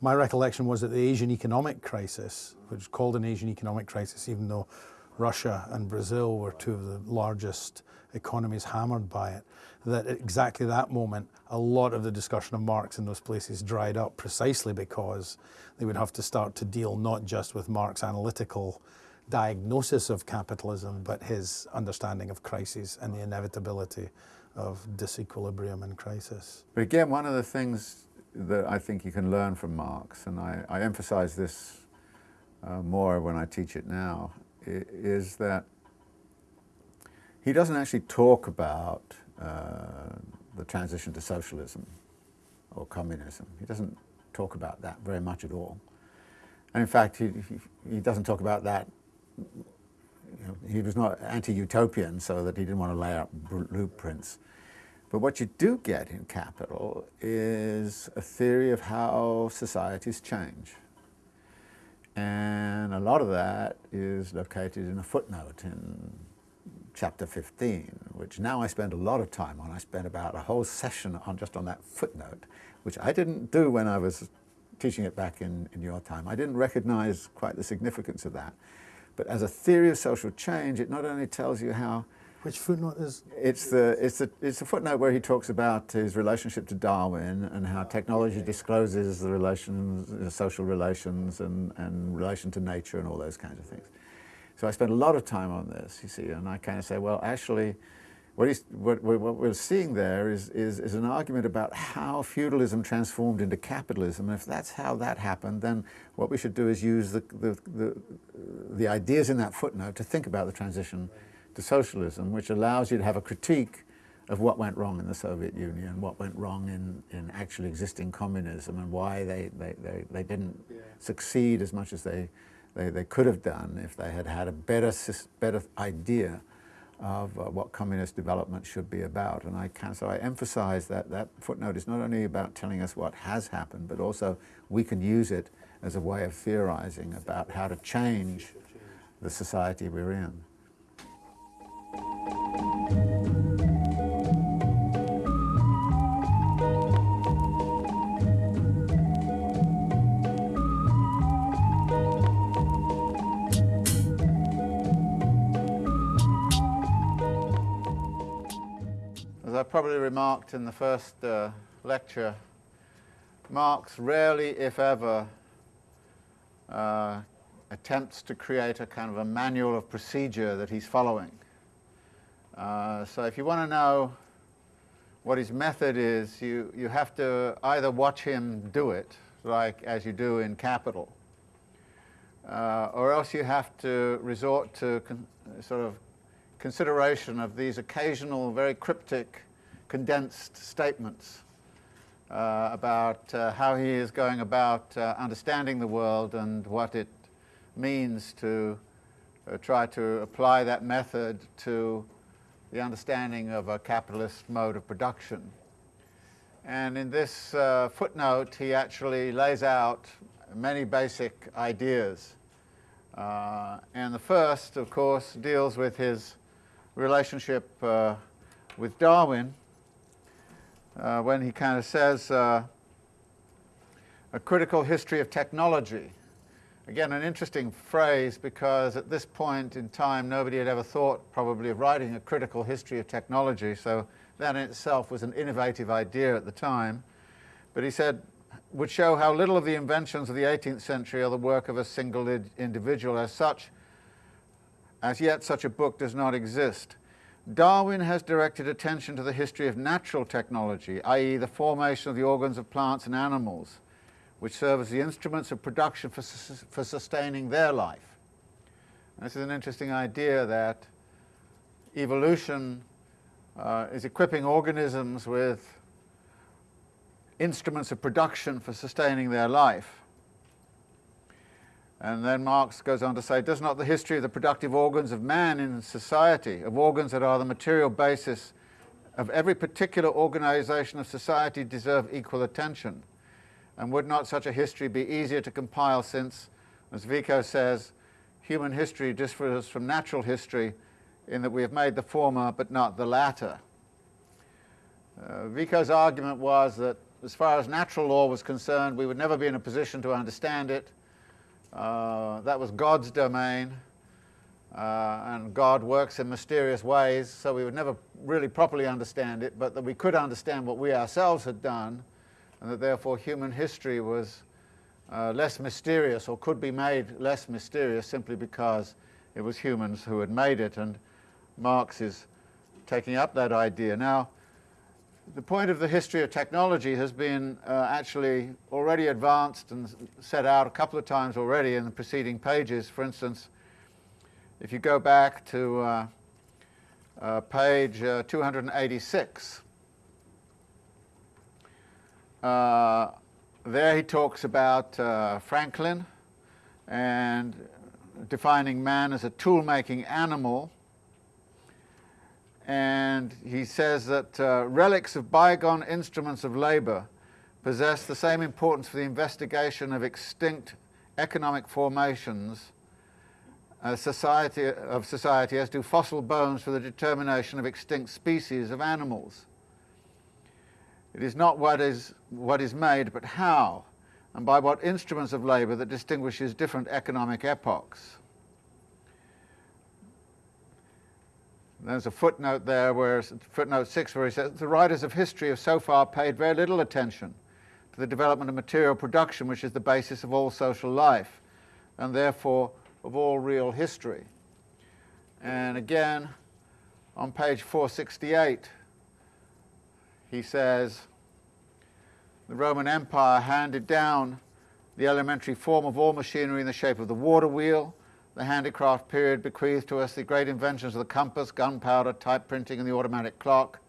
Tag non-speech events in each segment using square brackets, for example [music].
My recollection was that the Asian economic crisis, which was called an Asian economic crisis even though Russia and Brazil were two of the largest economies hammered by it, that at exactly that moment a lot of the discussion of Marx in those places dried up precisely because they would have to start to deal not just with Marx's analytical diagnosis of capitalism, but his understanding of crises and the inevitability of disequilibrium and crisis. But again, one of the things that I think you can learn from Marx, and I, I emphasize this uh, more when I teach it now, is that he doesn't actually talk about uh, the transition to socialism or communism. He doesn't talk about that very much at all. And in fact, he, he, he doesn't talk about that. You know, he was not anti-utopian, so that he didn't want to lay out blueprints. But what you do get in Capital is a theory of how societies change. And a lot of that is located in a footnote in chapter 15, which now I spend a lot of time on. I spent about a whole session on just on that footnote, which I didn't do when I was teaching it back in, in your time. I didn't recognize quite the significance of that. But as a theory of social change, it not only tells you how which footnote is? It's the it's the it's a footnote where he talks about his relationship to Darwin and how technology discloses the relations, the social relations, and and relation to nature and all those kinds of things. So I spent a lot of time on this, you see, and I kind of say, well, actually, what, he's, what, what we're seeing there is, is, is an argument about how feudalism transformed into capitalism. And if that's how that happened, then what we should do is use the, the, the, the ideas in that footnote to think about the transition to socialism, which allows you to have a critique of what went wrong in the Soviet Union, what went wrong in, in actually existing communism, and why they, they, they, they didn't yeah. succeed as much as they, they, they could have done if they had had a better, better idea of uh, what communist development should be about. And I can, so I emphasize that that footnote is not only about telling us what has happened, but also we can use it as a way of theorizing about how to change the society we're in. As I probably remarked in the first uh, lecture, Marx rarely, if ever, uh, attempts to create a kind of a manual of procedure that he's following. Uh, so if you want to know what his method is, you, you have to either watch him do it, like as you do in Capital, uh, or else you have to resort to sort of consideration of these occasional, very cryptic, condensed statements uh, about uh, how he is going about uh, understanding the world and what it means to uh, try to apply that method to the understanding of a capitalist mode of production. And in this uh, footnote, he actually lays out many basic ideas. Uh, and the first, of course, deals with his relationship uh, with Darwin, uh, when he kind of says, uh, a critical history of technology Again, an interesting phrase because at this point in time nobody had ever thought probably of writing a critical history of technology, so that in itself was an innovative idea at the time. But he said, would show how little of the inventions of the 18th century are the work of a single individual. As such, as yet such a book does not exist. Darwin has directed attention to the history of natural technology, i.e. the formation of the organs of plants and animals, which serve as the instruments of production for, for sustaining their life. And this is an interesting idea that evolution uh, is equipping organisms with instruments of production for sustaining their life. And then Marx goes on to say, does not the history of the productive organs of man in society, of organs that are the material basis of every particular organization of society deserve equal attention? And would not such a history be easier to compile since, as Vico says, human history differs from natural history in that we have made the former but not the latter. Uh, Vico's argument was that as far as natural law was concerned, we would never be in a position to understand it. Uh, that was God's domain, uh, and God works in mysterious ways, so we would never really properly understand it, but that we could understand what we ourselves had done, and that therefore human history was uh, less mysterious or could be made less mysterious simply because it was humans who had made it, and Marx is taking up that idea. Now, the point of the history of technology has been uh, actually already advanced and set out a couple of times already in the preceding pages. For instance, if you go back to uh, uh, page uh, 286, uh, there he talks about uh, Franklin and defining man as a tool-making animal and he says that uh, relics of bygone instruments of labor possess the same importance for the investigation of extinct economic formations society, of society as do fossil bones for the determination of extinct species of animals. It is not what is, what is made, but how, and by what instruments of labor that distinguishes different economic epochs. There's a footnote there, where footnote six, where he says the writers of history have so far paid very little attention to the development of material production, which is the basis of all social life, and therefore of all real history. And again, on page 468, he says the Roman Empire handed down the elementary form of all machinery in the shape of the water wheel, the handicraft period bequeathed to us the great inventions of the compass, gunpowder, type printing, and the automatic clock.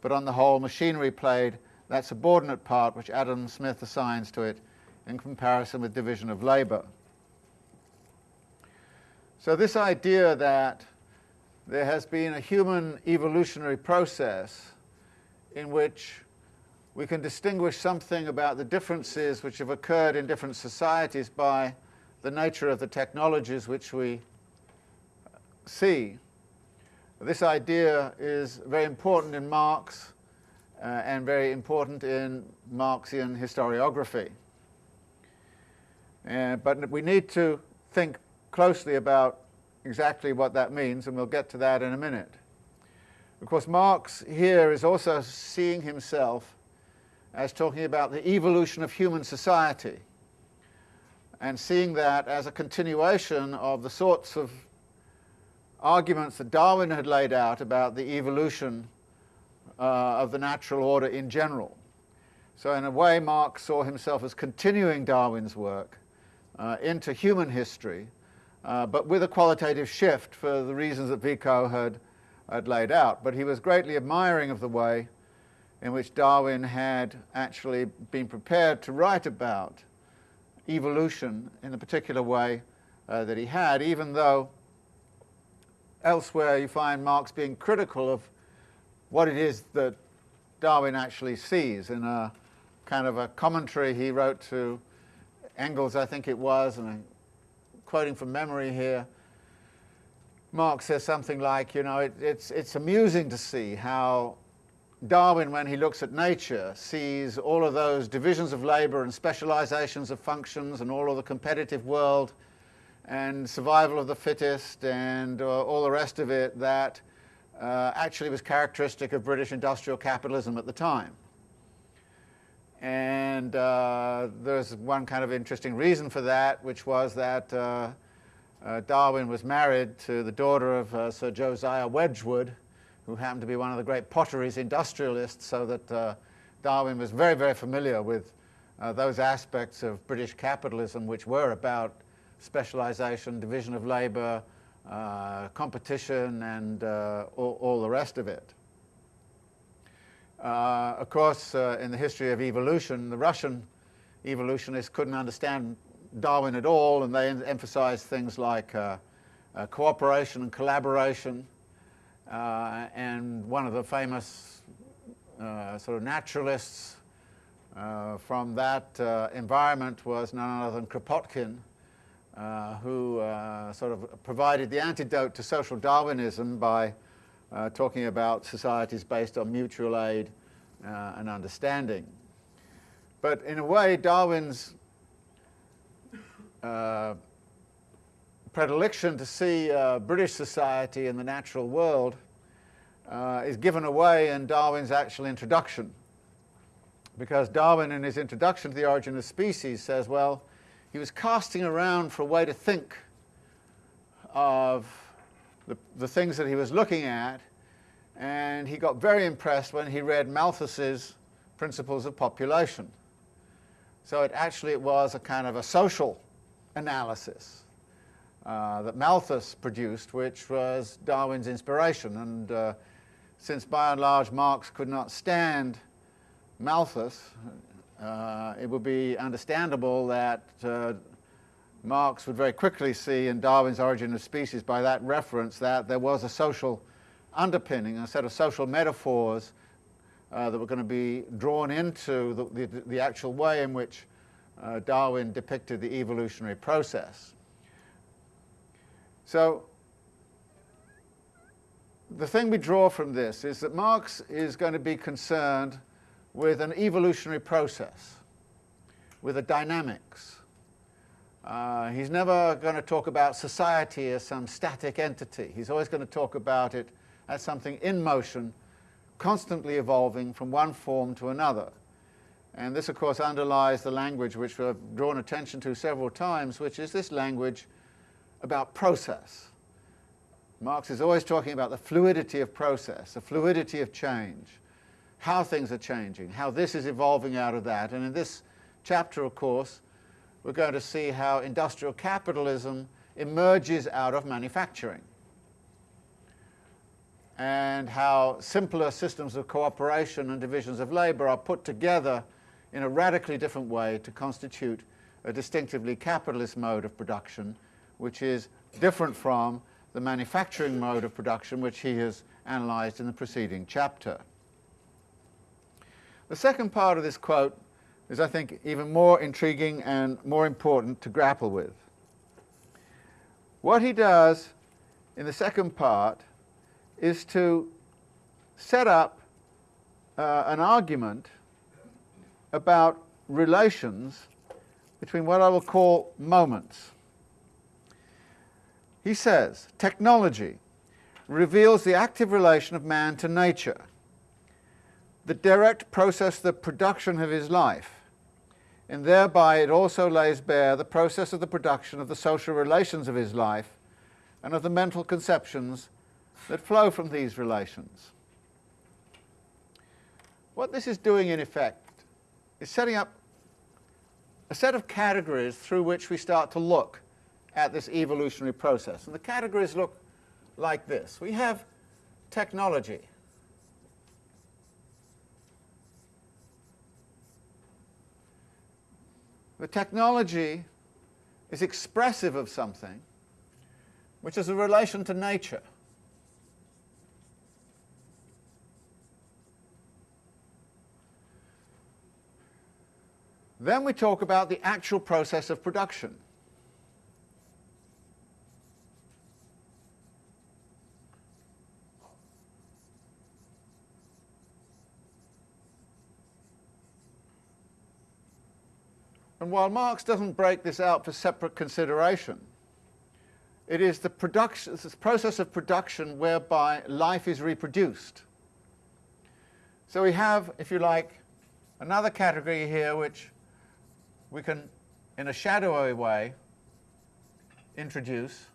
But on the whole, machinery played that subordinate part which Adam Smith assigns to it in comparison with division of labor. So this idea that there has been a human evolutionary process in which we can distinguish something about the differences which have occurred in different societies by the nature of the technologies which we see. This idea is very important in Marx uh, and very important in Marxian historiography. Uh, but we need to think closely about exactly what that means, and we'll get to that in a minute. Of course, Marx here is also seeing himself as talking about the evolution of human society and seeing that as a continuation of the sorts of arguments that Darwin had laid out about the evolution uh, of the natural order in general. So in a way, Marx saw himself as continuing Darwin's work uh, into human history, uh, but with a qualitative shift for the reasons that Vico had, had laid out. But he was greatly admiring of the way in which Darwin had actually been prepared to write about evolution in the particular way uh, that he had, even though elsewhere you find Marx being critical of what it is that Darwin actually sees in a kind of a commentary he wrote to Engels, I think it was, and I'm quoting from memory here, Marx says something like, you know, it, it's, it's amusing to see how Darwin, when he looks at nature, sees all of those divisions of labour and specializations of functions and all of the competitive world and survival of the fittest and uh, all the rest of it that uh, actually was characteristic of British industrial capitalism at the time. And uh, there's one kind of interesting reason for that, which was that uh, Darwin was married to the daughter of uh, Sir Josiah Wedgwood, who happened to be one of the great potteries industrialists, so that uh, Darwin was very, very familiar with uh, those aspects of British capitalism which were about specialization, division of labor, uh, competition, and uh, all, all, the rest of it. Of course, in the history of evolution, the Russian evolutionists couldn't understand Darwin at all, and they emphasize things like cooperation and collaboration, uh, and one of the famous uh, sort of naturalists uh, from that uh, environment was none other than Kropotkin, uh, who uh, sort of provided the antidote to social Darwinism by talking about societies based on mutual aid and understanding. But in a way, Darwin's uh, predilection to see uh, British society in the natural world uh, is given away in Darwin's actual introduction. Because Darwin, in his introduction to the origin of species, says, well, he was casting around for a way to think of the, the things that he was looking at, and he got very impressed when he read Malthus's Principles of Population. So it actually it was a kind of a social analysis uh, that Malthus produced, which was Darwin's inspiration. And uh, since by and large Marx could not stand Malthus, uh, it would be understandable that uh, Marx would very quickly see in Darwin's Origin of Species by that reference that there was a social underpinning, a set of social metaphors uh, that were going to be drawn into the, the, the actual way in which uh, Darwin depicted the evolutionary process. So the thing we draw from this is that Marx is going to be concerned with an evolutionary process, with a dynamics. Uh, he's never going to talk about society as some static entity. He's always going to talk about it as something in motion, constantly evolving from one form to another. And this, of course, underlies the language which we've drawn attention to several times, which is this language about process. Marx is always talking about the fluidity of process, the fluidity of change, how things are changing, how this is evolving out of that. And in this chapter, of course, we're going to see how industrial capitalism emerges out of manufacturing and how simpler systems of cooperation and divisions of labour are put together in a radically different way to constitute a distinctively capitalist mode of production, which is different from the manufacturing mode of production which he has analysed in the preceding chapter. The second part of this quote is, I think, even more intriguing and more important to grapple with. What he does in the second part is to set up uh, an argument about relations between what I will call moments. He says, technology reveals the active relation of man to nature, the direct process of the production of his life, and thereby it also lays bare the process of the production of the social relations of his life and of the mental conceptions that flow from these relations. What this is doing in effect is setting up a set of categories through which we start to look at this evolutionary process. And the categories look like this. We have technology. The technology is expressive of something which is a relation to nature. Then we talk about the actual process of production. And while Marx doesn't break this out for separate consideration, it is the production, this process of production whereby life is reproduced. So we have, if you like, another category here which we can, in a shadowy way, introduce,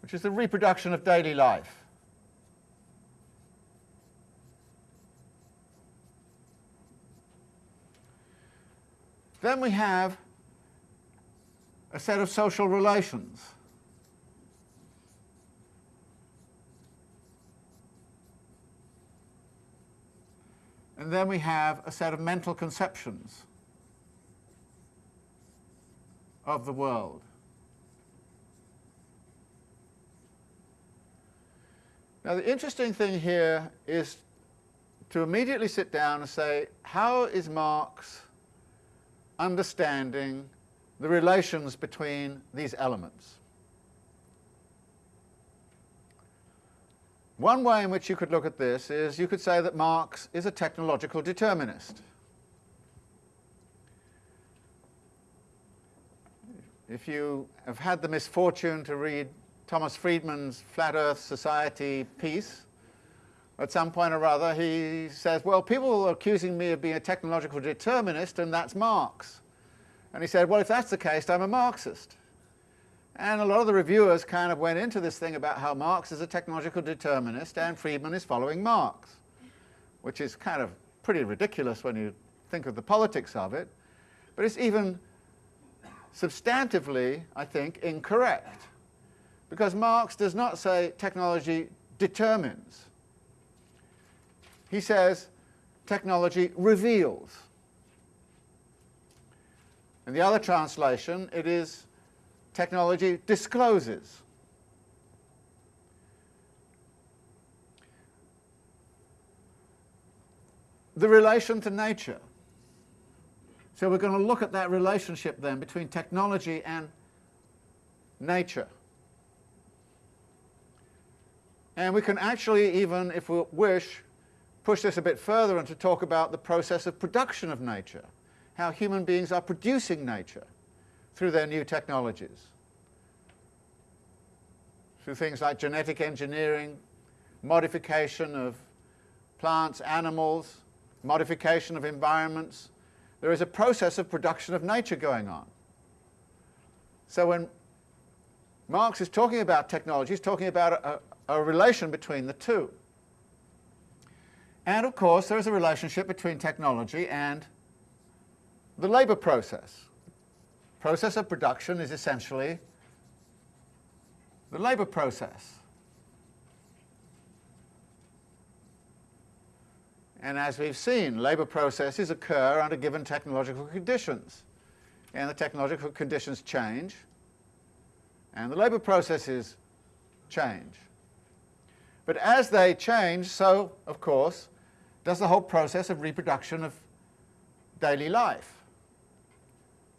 which is the reproduction of daily life. Then we have a set of social relations. And then we have a set of mental conceptions of the world. Now the interesting thing here is to immediately sit down and say, how is Marx understanding the relations between these elements? One way in which you could look at this is you could say that Marx is a technological determinist. If you have had the misfortune to read Thomas Friedman's Flat Earth Society piece, at some point or other he says, well, people are accusing me of being a technological determinist and that's Marx. And he said, well, if that's the case, I'm a Marxist. And a lot of the reviewers kind of went into this thing about how Marx is a technological determinist and Friedman is following Marx, which is kind of pretty ridiculous when you think of the politics of it. But it's even substantively, I think, incorrect. Because Marx does not say technology determines. He says technology reveals. In the other translation, it is technology discloses. The relation to nature. So we're going to look at that relationship then between technology and nature. And we can actually even, if we wish, push this a bit further and to talk about the process of production of nature, how human beings are producing nature through their new technologies, through things like genetic engineering, modification of plants, animals, modification of environments, there is a process of production of nature going on. So when Marx is talking about technology, he's talking about a, a, relation between the two. And of course there is a relationship between technology and the labour process. Process of production is essentially the labour process. And as we've seen, labour processes occur under given technological conditions. And the technological conditions change, and the labour processes change. But as they change, so, of course, does the whole process of reproduction of daily life.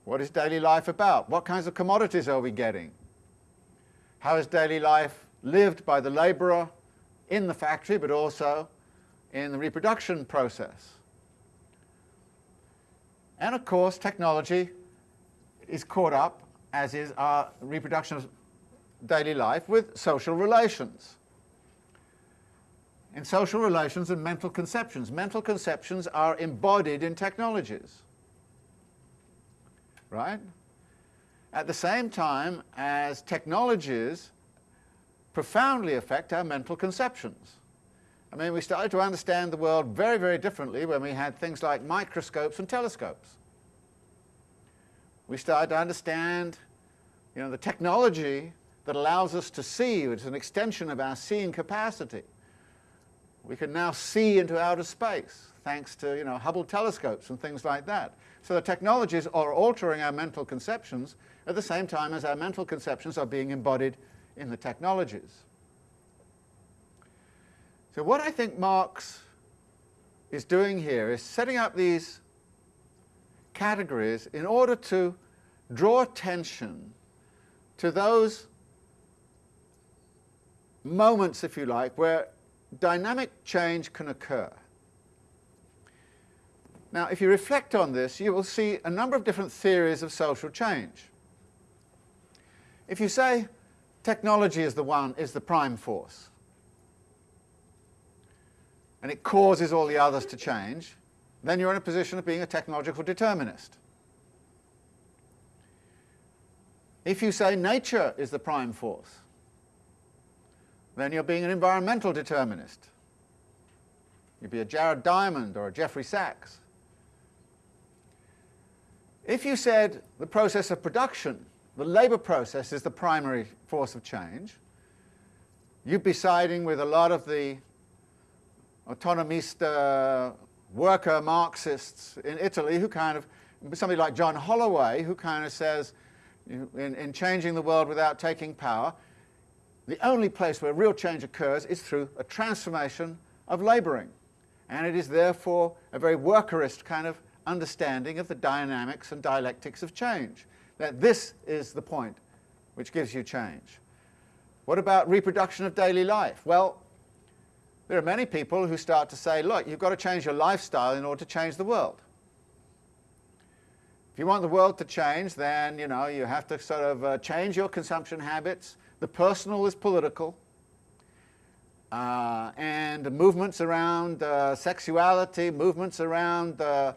What is daily life about? What kinds of commodities are we getting? How is daily life lived by the labourer in the factory, but also in the reproduction process. And of course, technology is caught up, as is our reproduction of daily life, with social relations. In social relations and mental conceptions. Mental conceptions are embodied in technologies. Right? At the same time as technologies profoundly affect our mental conceptions. I mean, we started to understand the world very, very differently when we had things like microscopes and telescopes. We started to understand you know, the technology that allows us to see. It's an extension of our seeing capacity. We can now see into outer space thanks to you know, Hubble telescopes and things like that. So the technologies are altering our mental conceptions at the same time as our mental conceptions are being embodied in the technologies. So what I think Marx is doing here is setting up these categories in order to draw attention to those moments, if you like, where dynamic change can occur. Now, if you reflect on this, you will see a number of different theories of social change. If you say technology is the one, is the prime force, and it causes all the others to change, then you're in a position of being a technological determinist. If you say nature is the prime force, then you're being an environmental determinist. You'd be a Jared Diamond or a Jeffrey Sachs. If you said the process of production, the labour process is the primary force of change, you'd be siding with a lot of the autonomista uh, worker Marxists in Italy who kind of, somebody like John Holloway, who kind of says, in, in changing the world without taking power, the only place where real change occurs is through a transformation of labouring. And it is therefore a very workerist kind of understanding of the dynamics and dialectics of change. That this is the point which gives you change. What about reproduction of daily life? Well, there are many people who start to say, look, you've got to change your lifestyle in order to change the world. If you want the world to change, then you know you have to sort of uh, change your consumption habits. The personal is political, uh, and movements around uh, sexuality, movements around uh,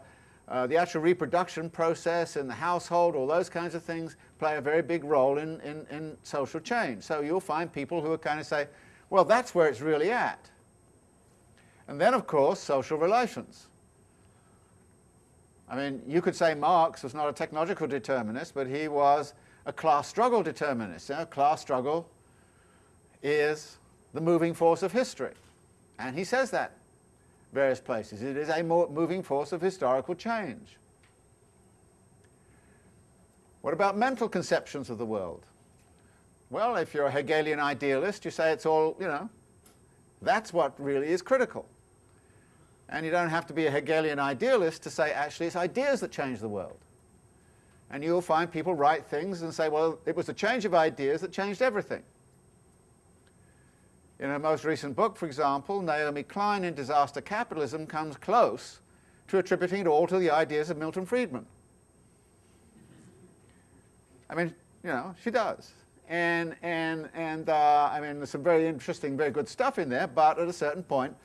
uh, the actual reproduction process in the household, all those kinds of things play a very big role in, in, in social change. So you'll find people who are kind of say, well, that's where it's really at. And then, of course, social relations. I mean, you could say Marx was not a technological determinist, but he was a class struggle determinist. You know, class struggle is the moving force of history. And he says that various places. It is a moving force of historical change. What about mental conceptions of the world? Well, if you're a Hegelian idealist, you say it's all, you know, that's what really is critical. And you don't have to be a Hegelian idealist to say actually it's ideas that change the world. And you'll find people write things and say, well, it was the change of ideas that changed everything. In a most recent book, for example, Naomi Klein in Disaster Capitalism comes close to attributing it all to the ideas of Milton Friedman. I mean, you know, she does. And, and, and uh, I mean, there's some very interesting, very good stuff in there, but at a certain point,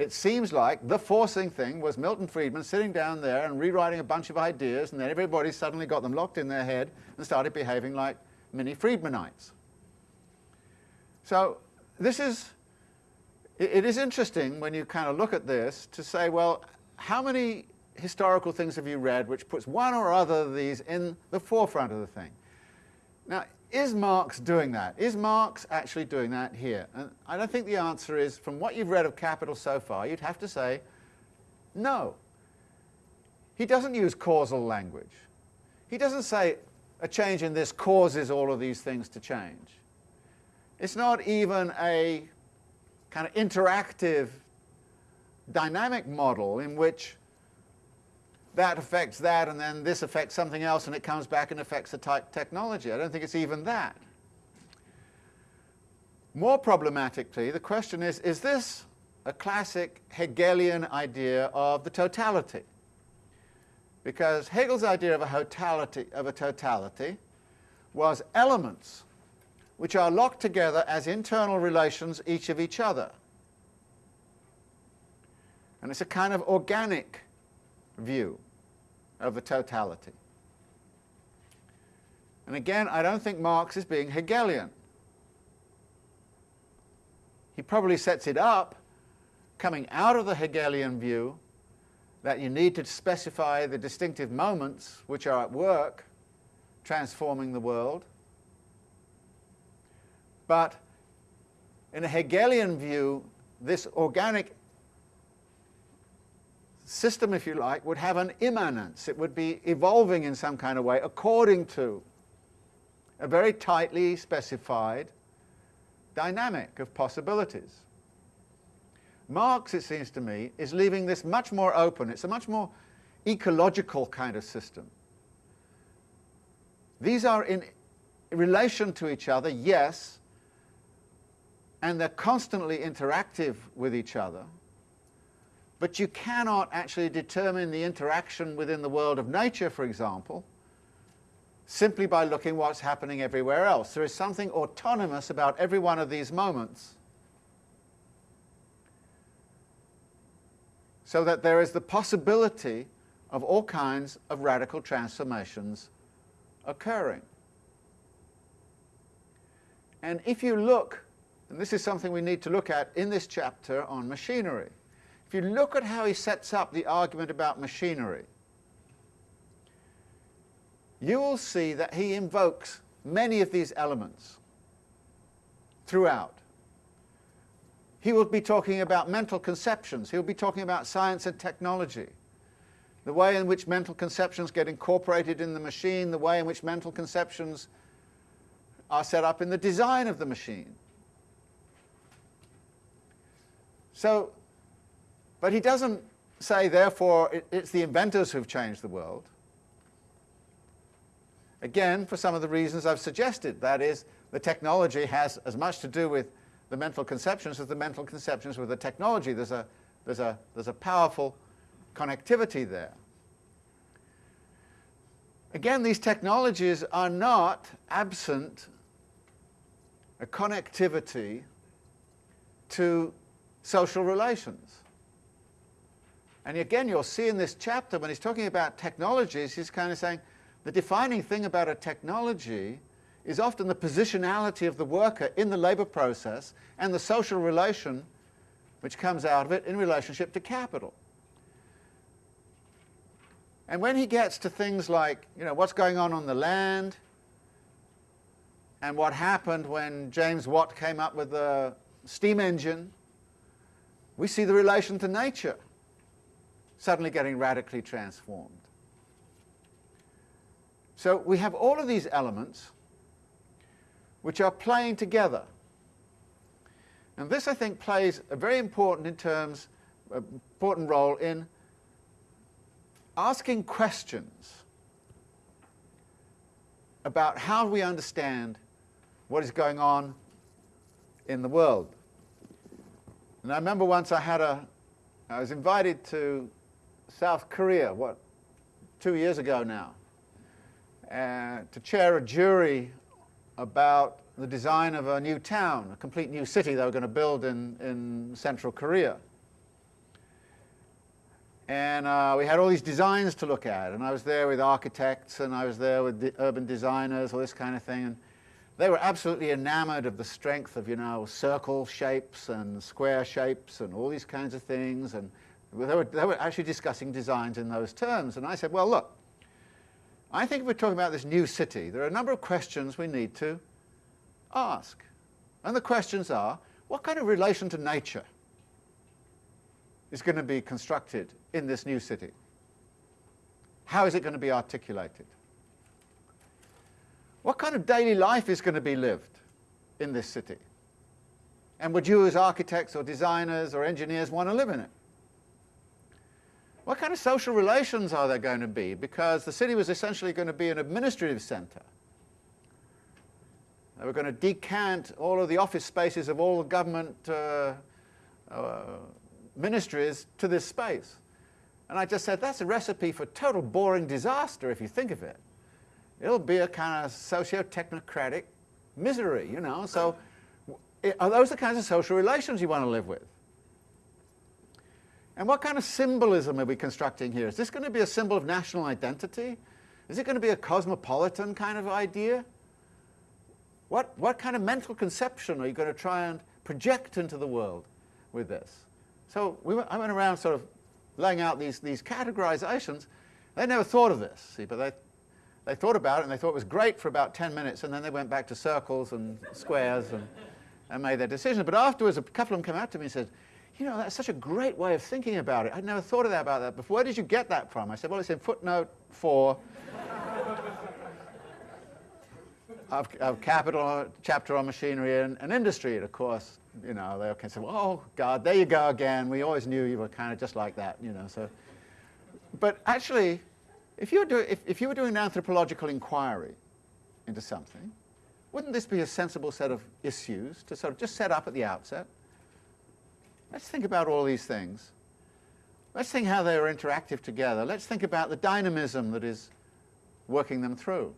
it seems like the forcing thing was Milton Friedman sitting down there and rewriting a bunch of ideas, and then everybody suddenly got them locked in their head and started behaving like mini Friedmanites. So this is, it, it is interesting when you kind of look at this to say, well, how many historical things have you read which puts one or other of these in the forefront of the thing? Now, is Marx doing that? Is Marx actually doing that here? And I don't think the answer is, from what you've read of Capital so far, you'd have to say no. He doesn't use causal language. He doesn't say a change in this causes all of these things to change. It's not even a kind of interactive dynamic model in which that affects that and then this affects something else and it comes back and affects the technology. I don't think it's even that. More problematically, the question is, is this a classic Hegelian idea of the totality? Because Hegel's idea of a totality, of a totality was elements which are locked together as internal relations each of each other. And it's a kind of organic view of the totality. And again, I don't think Marx is being Hegelian. He probably sets it up coming out of the Hegelian view that you need to specify the distinctive moments which are at work transforming the world. But in a Hegelian view, this organic system, if you like, would have an immanence. It would be evolving in some kind of way according to a very tightly specified dynamic of possibilities. Marx, it seems to me, is leaving this much more open. It's a much more ecological kind of system. These are in relation to each other, yes, and they're constantly interactive with each other, but you cannot actually determine the interaction within the world of nature, for example, simply by looking what's happening everywhere else. There is something autonomous about every one of these moments so that there is the possibility of all kinds of radical transformations occurring. And if you look, and this is something we need to look at in this chapter on machinery, if you look at how he sets up the argument about machinery, you will see that he invokes many of these elements throughout. He will be talking about mental conceptions. He'll be talking about science and technology, the way in which mental conceptions get incorporated in the machine, the way in which mental conceptions are set up in the design of the machine. So but he doesn't say, therefore, it, it's the inventors who've changed the world. Again, for some of the reasons I've suggested. That is, the technology has as much to do with the mental conceptions as the mental conceptions with the technology. There's a, there's a, there's a powerful connectivity there. again, these technologies are not absent a connectivity to social relations. And again, you'll see in this chapter when he's talking about technologies, he's kind of saying the defining thing about a technology is often the positionality of the worker in the labour process and the social relation which comes out of it in relationship to capital. And when he gets to things like, you know, what's going on on the land, and what happened when James Watt came up with the steam engine, we see the relation to nature suddenly getting radically transformed. So we have all of these elements which are playing together. And this, I think, plays a very important in terms, important role in asking questions about how we understand what is going on in the world. And I remember once I had a, I was invited to South Korea, what, two years ago now, uh, to chair a jury about the design of a new town, a complete new city they were going to build in, in central Korea. And uh, we had all these designs to look at, and I was there with architects, and I was there with urban designers, all this kind of thing. And they were absolutely enamored of the strength of, you know, circle shapes and square shapes and all these kinds of things. And they were, they were actually discussing designs in those terms. And I said, well, look, I think if we're talking about this new city, there are a number of questions we need to ask. And the questions are, what kind of relation to nature is going to be constructed in this new city? How is it going to be articulated? What kind of daily life is going to be lived in this city? And would you as architects or designers or engineers want to live in it? What kind of social relations are there going to be? Because the city was essentially going to be an administrative center. They were going to decant all of the office spaces of all the government uh, uh, ministries to this space. And I just said, that's a recipe for total boring disaster if you think of it. It'll be a kind of socio-technocratic misery, you know. So are those the kinds of social relations you want to live with? And what kind of symbolism are we constructing here? Is this going to be a symbol of national identity? Is it going to be a cosmopolitan kind of idea? What, what kind of mental conception are you going to try and project into the world with this? So we went, I went around sort of laying out these, these categorizations. They never thought of this, see, but they, they thought about it and they thought it was great for about 10 minutes and then they went back to circles and squares and, and made their decisions. But afterwards, a couple of them came out to me and said, you know, that's such a great way of thinking about it. I'd never thought of that about that before. Where did you get that from? I said, well, it's in footnote four [laughs] of, of capital chapter on machinery and, and, industry. And of course, you know, they can say, well, oh, God, there you go again. We always knew you were kind of just like that, you know. So, But actually, if you, were doing, if, if you were doing an anthropological inquiry into something, wouldn't this be a sensible set of issues to sort of just set up at the outset? Let's think about all these things. Let's think how they are interactive together. Let's think about the dynamism that is working them through.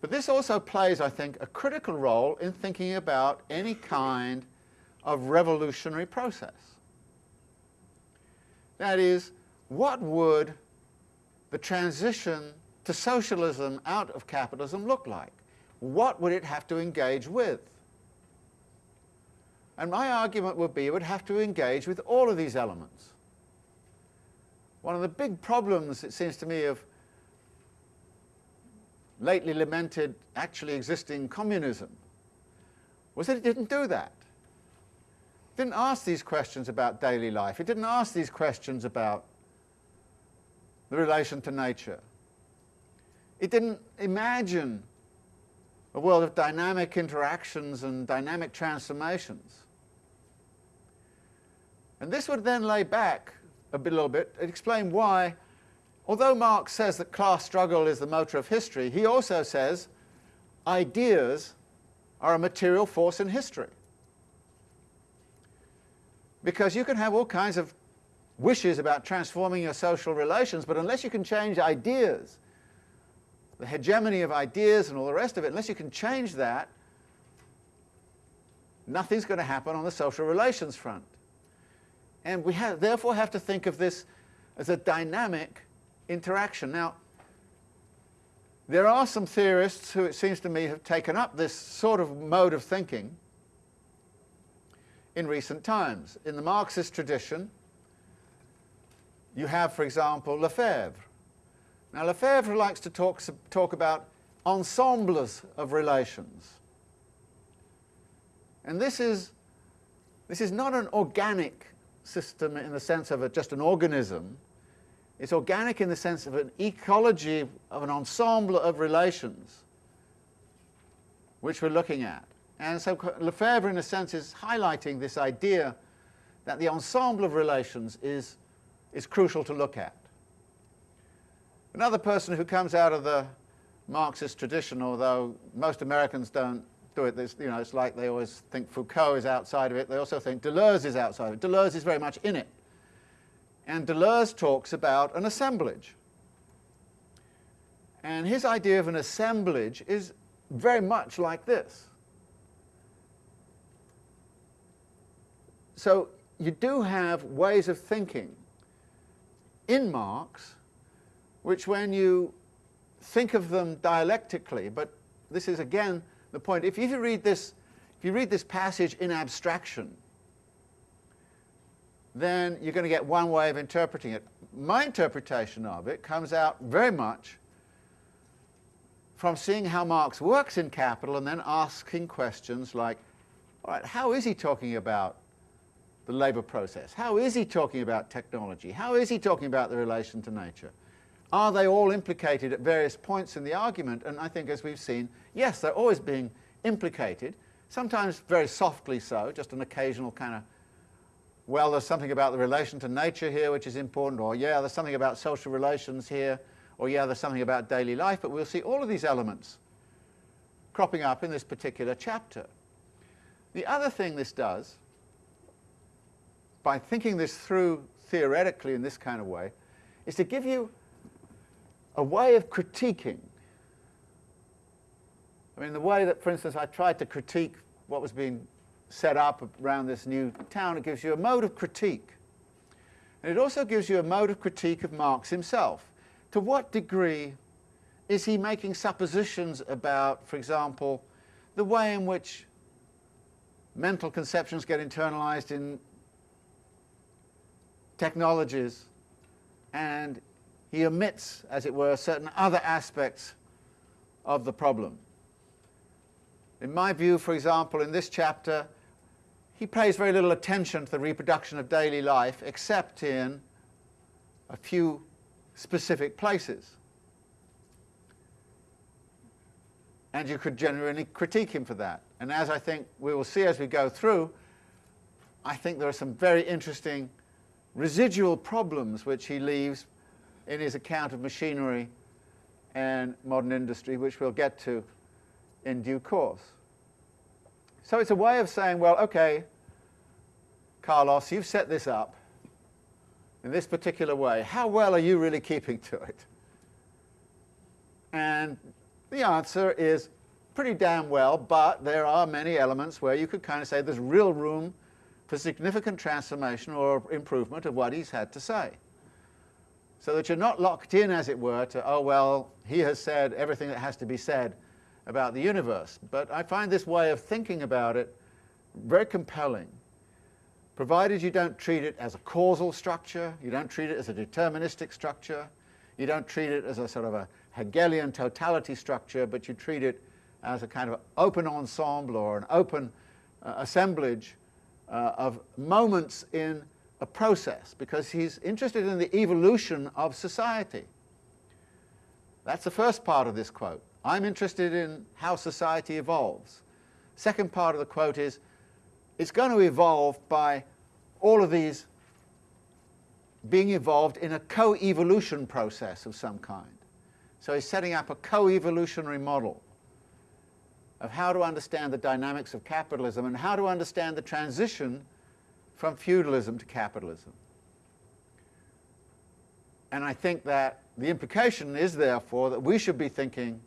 But this also plays, I think, a critical role in thinking about any kind of revolutionary process. That is, what would the transition to socialism out of capitalism look like? What would it have to engage with? And my argument would be it would have to engage with all of these elements. One of the big problems, it seems to me, of lately lamented actually existing communism was that it didn't do that. It didn't ask these questions about daily life. It didn't ask these questions about the relation to nature. It didn't imagine a world of dynamic interactions and dynamic transformations. And this would then lay back a little bit and explain why, although Marx says that class struggle is the motor of history, he also says ideas are a material force in history. Because you can have all kinds of wishes about transforming your social relations, but unless you can change ideas the hegemony of ideas and all the rest of it, unless you can change that, nothing's going to happen on the social relations front. And we have, therefore have to think of this as a dynamic interaction. Now, there are some theorists who, it seems to me, have taken up this sort of mode of thinking in recent times. In the Marxist tradition, you have, for example, Lefebvre. Now, Lefebvre likes to talk, talk about ensembles of relations. And this is, this is not an organic system in the sense of a, just an organism. It's organic in the sense of an ecology of an ensemble of relations which we're looking at. And so Lefebvre, in a sense, is highlighting this idea that the ensemble of relations is, is crucial to look at. Another person who comes out of the Marxist tradition, although most Americans don't do it, There's, you know, it's like they always think Foucault is outside of it, they also think Deleuze is outside of it. Deleuze is very much in it. And Deleuze talks about an assemblage. And his idea of an assemblage is very much like this. So you do have ways of thinking in Marx which when you think of them dialectically, but this is again the point, if you read this, if you read this passage in abstraction, then you're going to get one way of interpreting it. My interpretation of it comes out very much from seeing how Marx works in Capital and then asking questions like, all right, how is he talking about the labour process? How is he talking about technology? How is he talking about the relation to nature? Are they all implicated at various points in the argument? And I think, as we've seen, yes, they're always being implicated, sometimes very softly so, just an occasional kind of, well, there's something about the relation to nature here which is important, or yeah, there's something about social relations here, or yeah, there's something about daily life, but we'll see all of these elements cropping up in this particular chapter. The other thing this does, by thinking this through theoretically in this kind of way, is to give you a way of critiquing. I mean, the way that, for instance, I tried to critique what was being set up around this new town, it gives you a mode of critique. And it also gives you a mode of critique of Marx himself. To what degree is he making suppositions about, for example, the way in which mental conceptions get internalized in technologies and he omits, as it were, certain other aspects of the problem. In my view, for example, in this chapter, he pays very little attention to the reproduction of daily life except in a few specific places. And you could genuinely critique him for that. And as I think we will see as we go through, I think there are some very interesting residual problems which he leaves in his account of machinery and modern industry, which we'll get to in due course. So it's a way of saying, well, okay, Carlos, you've set this up in this particular way. How well are you really keeping to it? And the answer is pretty damn well, but there are many elements where you could kind of say there's real room for significant transformation or improvement of what he's had to say so that you're not locked in, as it were, to, oh, well, he has said everything that has to be said about the universe. But I find this way of thinking about it very compelling, provided you don't treat it as a causal structure, you don't treat it as a deterministic structure, you don't treat it as a sort of a Hegelian totality structure, but you treat it as a kind of open ensemble or an open uh, assemblage uh, of moments in a process because he's interested in the evolution of society. That's the first part of this quote. I'm interested in how society evolves. Second part of the quote is, it's going to evolve by all of these being evolved in a co-evolution process of some kind. So he's setting up a co-evolutionary model of how to understand the dynamics of capitalism and how to understand the transition from feudalism to capitalism. And I think that the implication is, therefore, that we should be thinking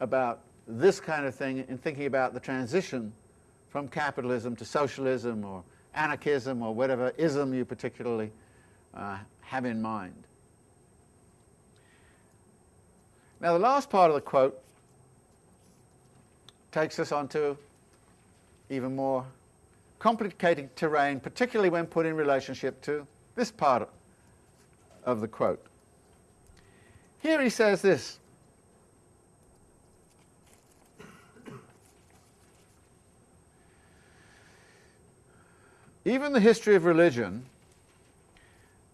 about this kind of thing in thinking about the transition from capitalism to socialism or anarchism or whatever ism you particularly uh, have in mind. Now the last part of the quote takes us onto even more complicated terrain, particularly when put in relationship to this part of the quote. Here he says this, Even the history of religion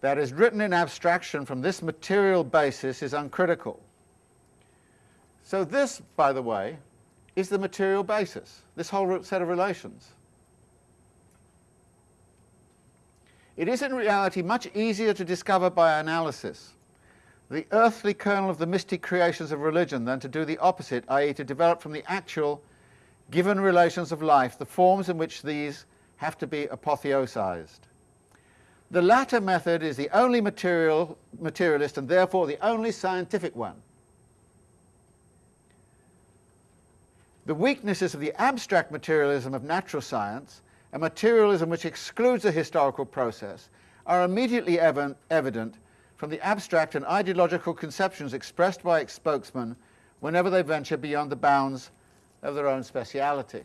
that is written in abstraction from this material basis is uncritical. So this, by the way, is the material basis, this whole set of relations. It is in reality much easier to discover by analysis the earthly kernel of the mystic creations of religion than to do the opposite, i.e. to develop from the actual given relations of life the forms in which these have to be apotheosized. The latter method is the only material, materialist and therefore the only scientific one. The weaknesses of the abstract materialism of natural science, a materialism which excludes the historical process, are immediately ev evident from the abstract and ideological conceptions expressed by its spokesmen whenever they venture beyond the bounds of their own speciality.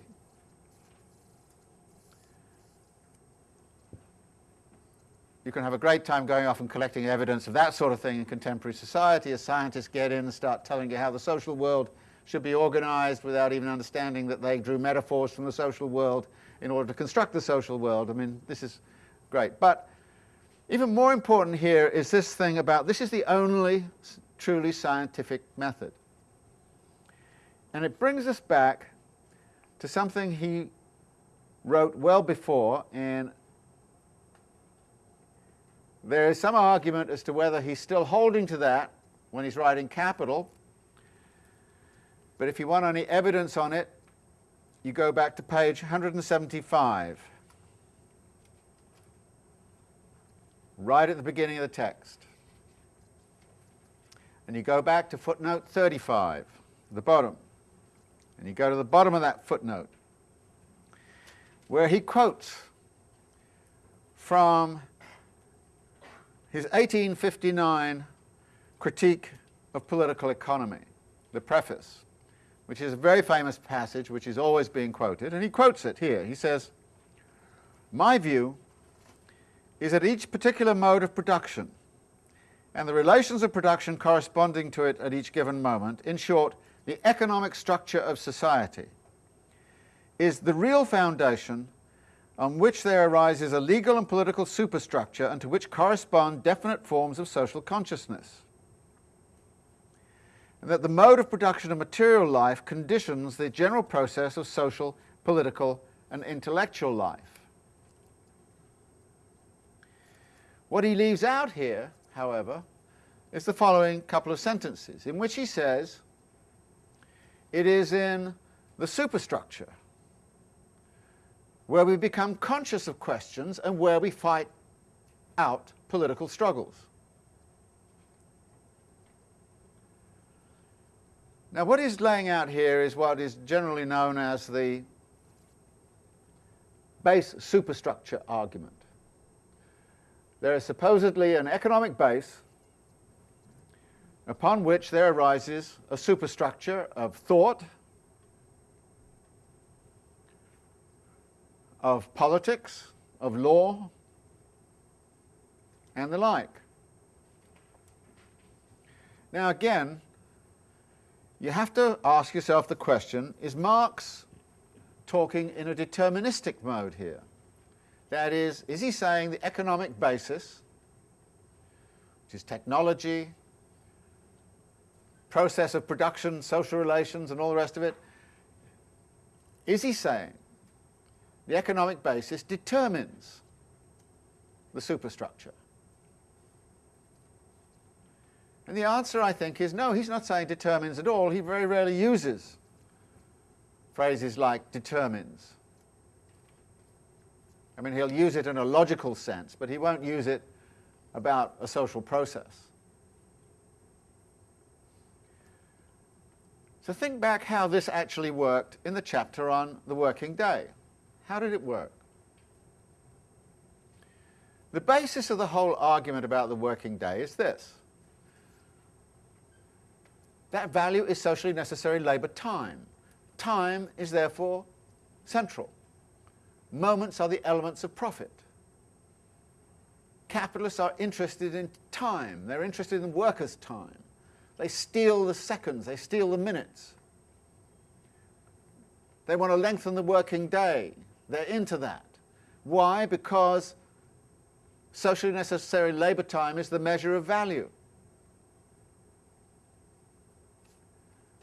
you can have a great time going off and collecting evidence of that sort of thing in contemporary society as scientists get in and start telling you how the social world should be organized without even understanding that they drew metaphors from the social world in order to construct the social world. I mean, this is great. But even more important here is this thing about this is the only truly scientific method. And it brings us back to something he wrote well before and there is some argument as to whether he's still holding to that when he's writing Capital, but if you want any evidence on it, you go back to page 175, right at the beginning of the text. And you go back to footnote 35, the bottom, and you go to the bottom of that footnote, where he quotes from his 1859 critique of political economy, the preface, which is a very famous passage which is always being quoted, and he quotes it here. He says, My view is that each particular mode of production and the relations of production corresponding to it at each given moment, in short, the economic structure of society, is the real foundation on which there arises a legal and political superstructure and to which correspond definite forms of social consciousness. And that the mode of production of material life conditions the general process of social, political and intellectual life. What he leaves out here, however, is the following couple of sentences, in which he says, it is in the superstructure where we become conscious of questions and where we fight out political struggles. Now what he's laying out here is what is generally known as the base superstructure argument. There is supposedly an economic base upon which there arises a superstructure of thought, of politics, of law, and the like. Now again, you have to ask yourself the question, is Marx talking in a deterministic mode here? That is, is he saying the economic basis, which is technology, process of production, social relations, and all the rest of it, is he saying the economic basis determines the superstructure? And the answer, I think, is no, he's not saying determines at all, he very rarely uses phrases like determines. I mean, he'll use it in a logical sense, but he won't use it about a social process. So think back how this actually worked in the chapter on the working day. How did it work? The basis of the whole argument about the working day is this. That value is socially necessary labour time. Time is therefore central. Moments are the elements of profit. Capitalists are interested in time. They're interested in workers' time. They steal the seconds, they steal the minutes. They want to lengthen the working day. They're into that. Why? Because socially necessary labour time is the measure of value.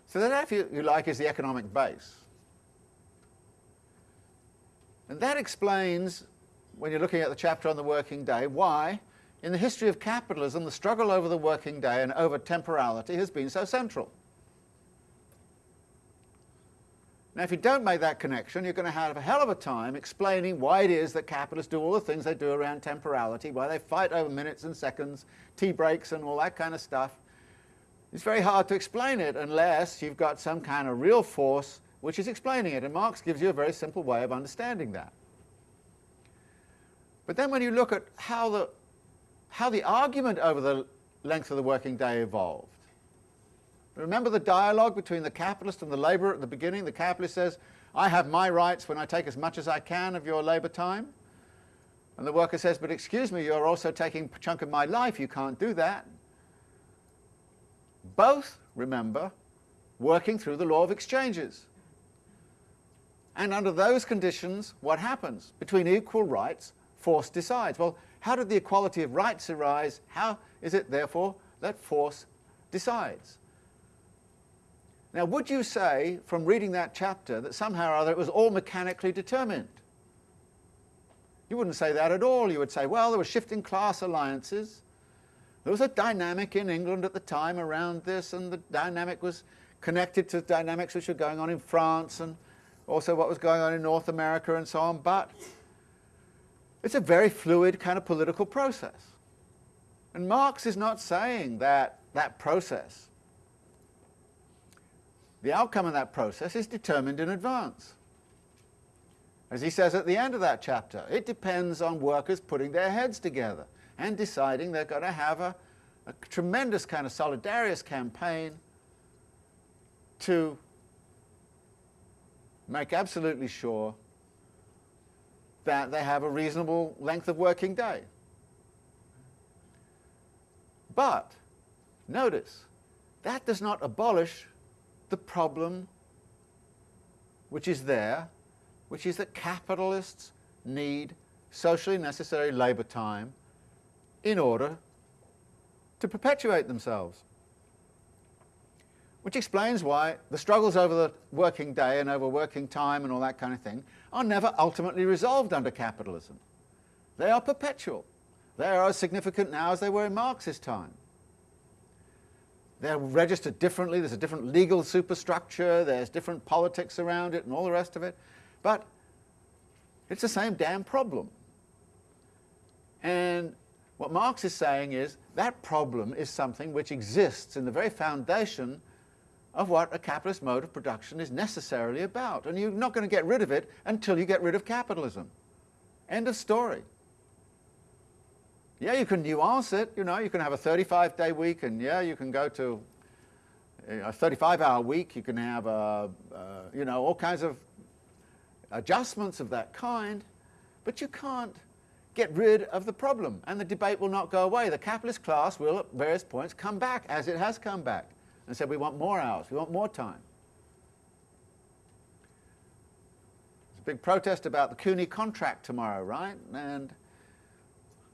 So that, if you, you like, is the economic base. And that explains, when you're looking at the chapter on the working day, why, in the history of capitalism, the struggle over the working day and over temporality has been so central. Now, if you don't make that connection, you're going to have a hell of a time explaining why it is that capitalists do all the things they do around temporality, why they fight over minutes and seconds, tea breaks and all that kind of stuff. It's very hard to explain it unless you've got some kind of real force which is explaining it, and Marx gives you a very simple way of understanding that. But then when you look at how the, how the argument over the length of the working day evolved, remember the dialogue between the capitalist and the labourer at the beginning? The capitalist says, I have my rights when I take as much as I can of your labour time. And the worker says, but excuse me, you're also taking a chunk of my life, you can't do that. Both, remember, working through the law of exchanges. And under those conditions, what happens? Between equal rights, force decides. Well, how did the equality of rights arise? How is it, therefore, that force decides? Now, would you say, from reading that chapter, that somehow or other it was all mechanically determined? You wouldn't say that at all. You would say, well, there were shifting class alliances. There was a dynamic in England at the time around this, and the dynamic was connected to dynamics which were going on in France and also what was going on in North America and so on, but it's a very fluid kind of political process. And Marx is not saying that that process, the outcome of that process is determined in advance. As he says at the end of that chapter, it depends on workers putting their heads together and deciding they're going to have a, a tremendous kind of solidarious campaign to make absolutely sure that they have a reasonable length of working day. But, notice, that does not abolish the problem which is there, which is that capitalists need socially necessary labour time in order to perpetuate themselves which explains why the struggles over the working day and over working time and all that kind of thing are never ultimately resolved under capitalism. They are perpetual. They are as significant now as they were in Marx's time. They're registered differently, there's a different legal superstructure, there's different politics around it and all the rest of it, but it's the same damn problem. And what Marx is saying is that problem is something which exists in the very foundation of what a capitalist mode of production is necessarily about. And you're not going to get rid of it until you get rid of capitalism. End of story. Yeah, you can nuance it, you know, you can have a 35-day week and yeah, you can go to a 35-hour week, you can have, a, you know, all kinds of adjustments of that kind, but you can't get rid of the problem and the debate will not go away. The capitalist class will at various points come back as it has come back and said, we want more hours, we want more time. There's a big protest about the CUNY contract tomorrow, right? And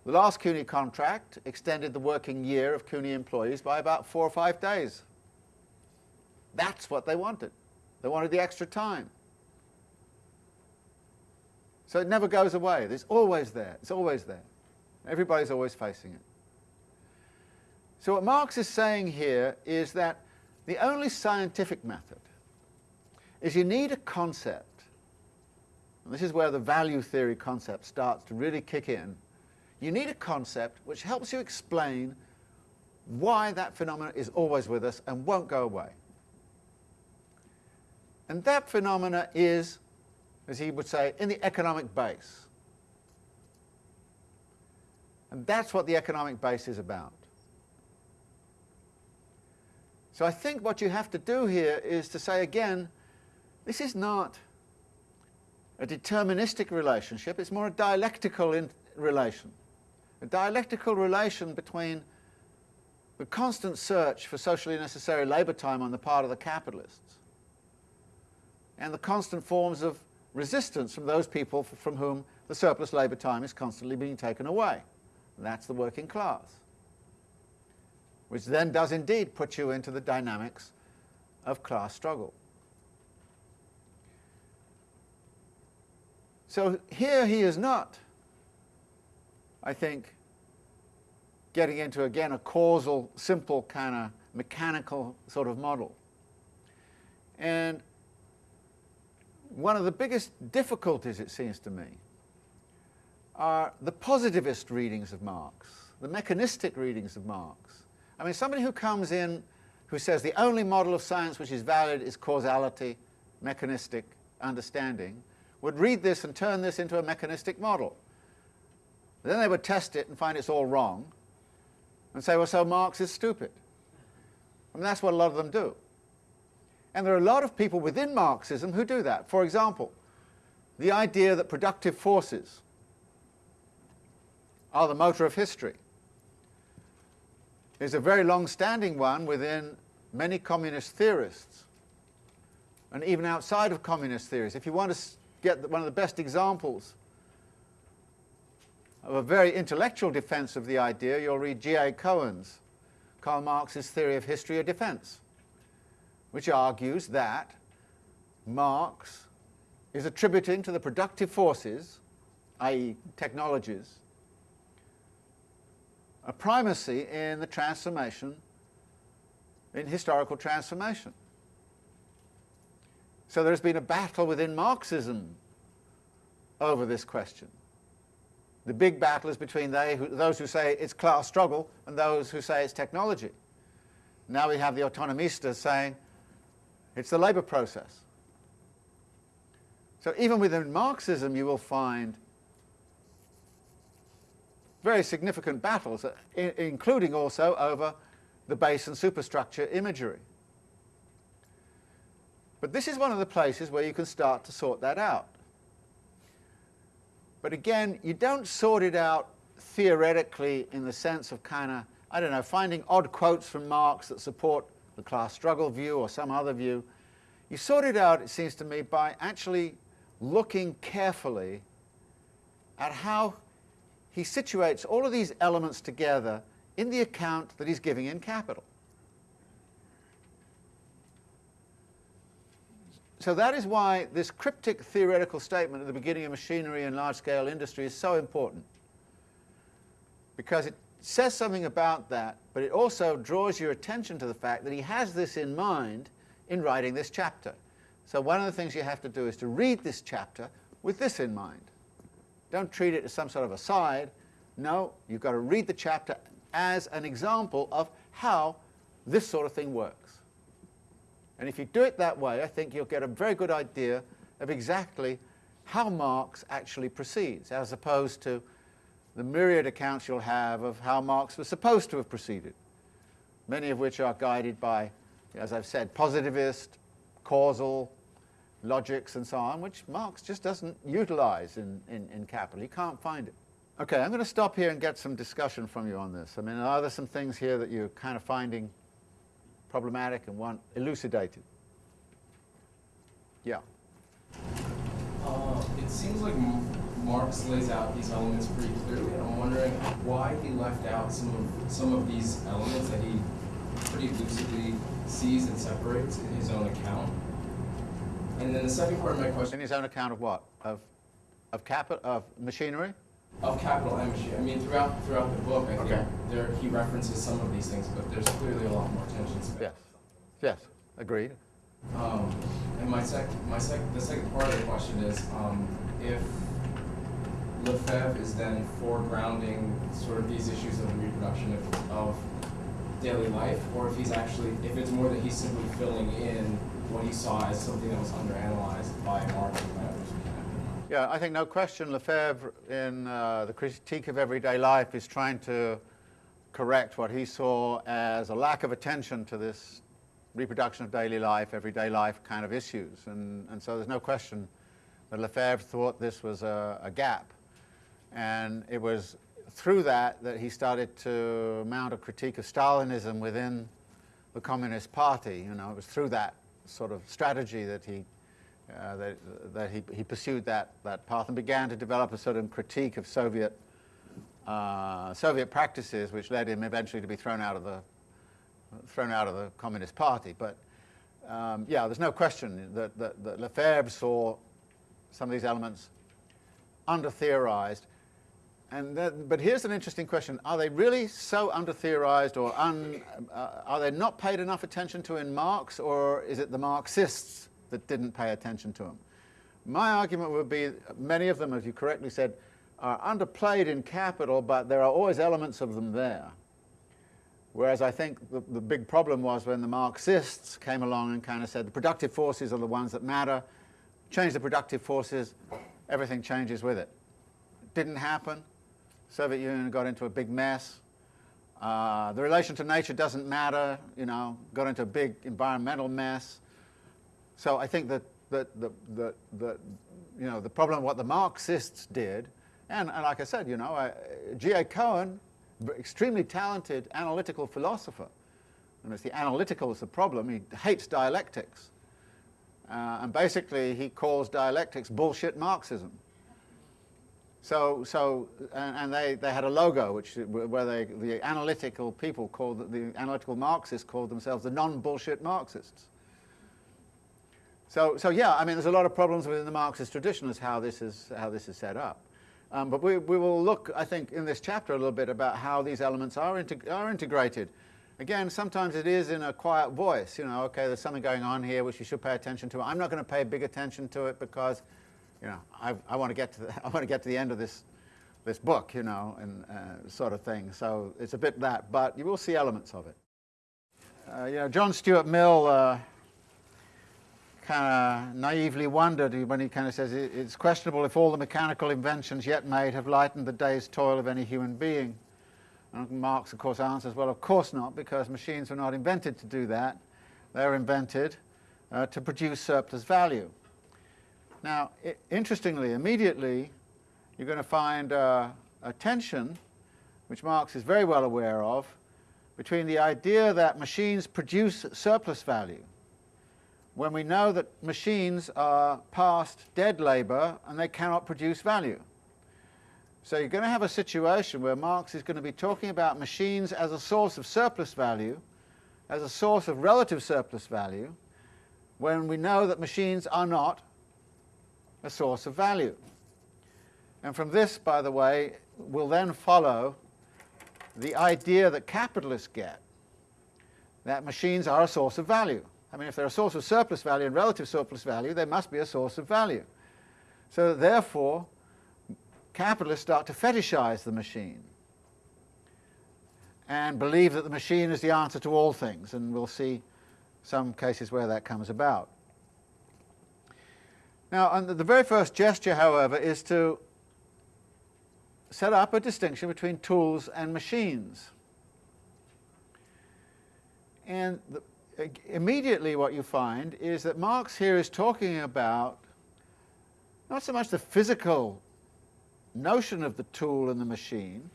the last CUNY contract extended the working year of CUNY employees by about four or five days. That's what they wanted. They wanted the extra time. So it never goes away. It's always there. It's always there. Everybody's always facing it. So what Marx is saying here is that the only scientific method is you need a concept, and this is where the value theory concept starts to really kick in. You need a concept which helps you explain why that phenomenon is always with us and won't go away. And that phenomena is, as he would say, in the economic base. And that's what the economic base is about. So I think what you have to do here is to say again, this is not a deterministic relationship, it's more a dialectical relation. A dialectical relation between the constant search for socially necessary labour time on the part of the capitalists and the constant forms of resistance from those people from whom the surplus labour time is constantly being taken away. And that's the working class, which then does indeed put you into the dynamics of class struggle. So here he is not, I think, getting into, again, a causal, simple kind of mechanical sort of model. And one of the biggest difficulties, it seems to me, are the positivist readings of Marx, the mechanistic readings of Marx. I mean, somebody who comes in who says the only model of science which is valid is causality, mechanistic understanding, would read this and turn this into a mechanistic model. Then they would test it and find it's all wrong and say, well, so Marx is stupid. I mean, that's what a lot of them do. And there are a lot of people within Marxism who do that. For example, the idea that productive forces are the motor of history is a very long-standing one within many communist theorists and even outside of communist theories. If you want to get one of the best examples of a very intellectual defense of the idea, you'll read G.A. Cohen's Karl Marx's Theory of History of Defense, which argues that Marx is attributing to the productive forces, i.e. technologies, a primacy in the transformation, in historical transformation. So there's been a battle within Marxism over this question. The big battle is between who, those who say it's class struggle and those who say it's technology. Now we have the autonomistas saying it's the labour process. So even within Marxism you will find very significant battles, uh, including also over the base and superstructure imagery. But this is one of the places where you can start to sort that out. But again, you don't sort it out theoretically in the sense of kind of, I don't know, finding odd quotes from Marx that support the class struggle view or some other view. You sort it out, it seems to me, by actually looking carefully at how he situates all of these elements together in the account that he's giving in Capital. So that is why this cryptic theoretical statement at the beginning of machinery and large-scale industry is so important. Because it says something about that, but it also draws your attention to the fact that he has this in mind in writing this chapter. So one of the things you have to do is to read this chapter with this in mind. Don't treat it as some sort of aside. No, you've got to read the chapter as an example of how this sort of thing works. And if you do it that way, I think you'll get a very good idea of exactly how Marx actually proceeds, as opposed to the myriad accounts you'll have of how Marx was supposed to have proceeded, many of which are guided by, as I've said, positivist, causal, logics and so on, which Marx just doesn't utilize in, in, in Capital. He can't find it. Okay, I'm going to stop here and get some discussion from you on this. I mean, are there some things here that you're kind of finding problematic and want elucidated. Yeah. Uh, it seems like Marx lays out these elements pretty clearly, and I'm wondering why he left out some of some of these elements that he pretty lucidly sees and separates in his own account. And then the second part of my question: in his own account of what? Of of capital of machinery? of capital energy. I mean, throughout throughout the book, I think there he references some of these things, but there's clearly a lot more spent. Yes, yes, agreed. Um, and my sec, my sec, the second part of the question is um, if Lefebvre is then foregrounding sort of these issues of reproduction of, of daily life, or if he's actually, if it's more that he's simply filling in what he saw as something that was underanalyzed by Marx and others. Yeah, I think no question Lefebvre in uh, the critique of everyday life is trying to correct what he saw as a lack of attention to this reproduction of daily life, everyday life kind of issues. And, and so there's no question that Lefebvre thought this was a, a gap. And it was through that that he started to mount a critique of Stalinism within the Communist Party. You know, it was through that sort of strategy that he uh, that, that he, he pursued that, that path and began to develop a sort of critique of Soviet uh, Soviet practices, which led him eventually to be thrown out of the thrown out of the Communist Party. But um, yeah, there's no question that, that, that Lefebvre saw some of these elements under-theorized. And that, but here's an interesting question. Are they really so under-theorized or un, uh, are they not paid enough attention to in Marx or is it the Marxists that didn't pay attention to them? My argument would be many of them, as you correctly said, are underplayed in capital, but there are always elements of them there. Whereas I think the, the big problem was when the Marxists came along and kind of said the productive forces are the ones that matter, change the productive forces, everything changes with it. it didn't happen. Soviet Union got into a big mess. Uh, the relation to nature doesn't matter, you know, got into a big environmental mess. So I think that, that, the, the, the, you know, the problem of what the Marxists did, and, and like I said, you know, G.A. Cohen, extremely talented analytical philosopher, and it's the analytical is the problem, he hates dialectics. Uh, and basically he calls dialectics bullshit Marxism. So, so and, they, they had a logo which, where they, the analytical people called, the analytical Marxists called themselves the non-bullshit Marxists. So, so yeah, I mean, there's a lot of problems within the Marxist tradition as how this is, how this is set up. Um, but we, we will look, I think, in this chapter a little bit about how these elements are, integ are integrated. Again, sometimes it is in a quiet voice, you know, okay, there's something going on here which you should pay attention to. I'm not going to pay big attention to it because, you know, I, I want to get to the, [laughs] I want to get to the end of this, this book, you know, and uh, sort of thing. So it's a bit that, but you will see elements of it. Uh, you know, John Stuart Mill uh, kind of naively wondered when he kind of says it's questionable if all the mechanical inventions yet made have lightened the day's toil of any human being. And Marx, of course, answers, well, of course not, because machines were not invented to do that. They were invented uh, to produce surplus value. Now, interestingly, immediately, you're going to find uh, a tension, which Marx is very well aware of, between the idea that machines produce surplus value, when we know that machines are past dead labour and they cannot produce value. So you're going to have a situation where Marx is going to be talking about machines as a source of surplus value, as a source of relative surplus value, when we know that machines are not a source of value. And from this, by the way, will then follow the idea that capitalists get, that machines are a source of value. I mean, if they're a source of surplus value and relative surplus value, they must be a source of value. So therefore, capitalists start to fetishize the machine and believe that the machine is the answer to all things, and we'll see some cases where that comes about. Now, the very first gesture, however, is to set up a distinction between tools and machines. And the, immediately what you find is that Marx here is talking about not so much the physical notion of the tool and the machine,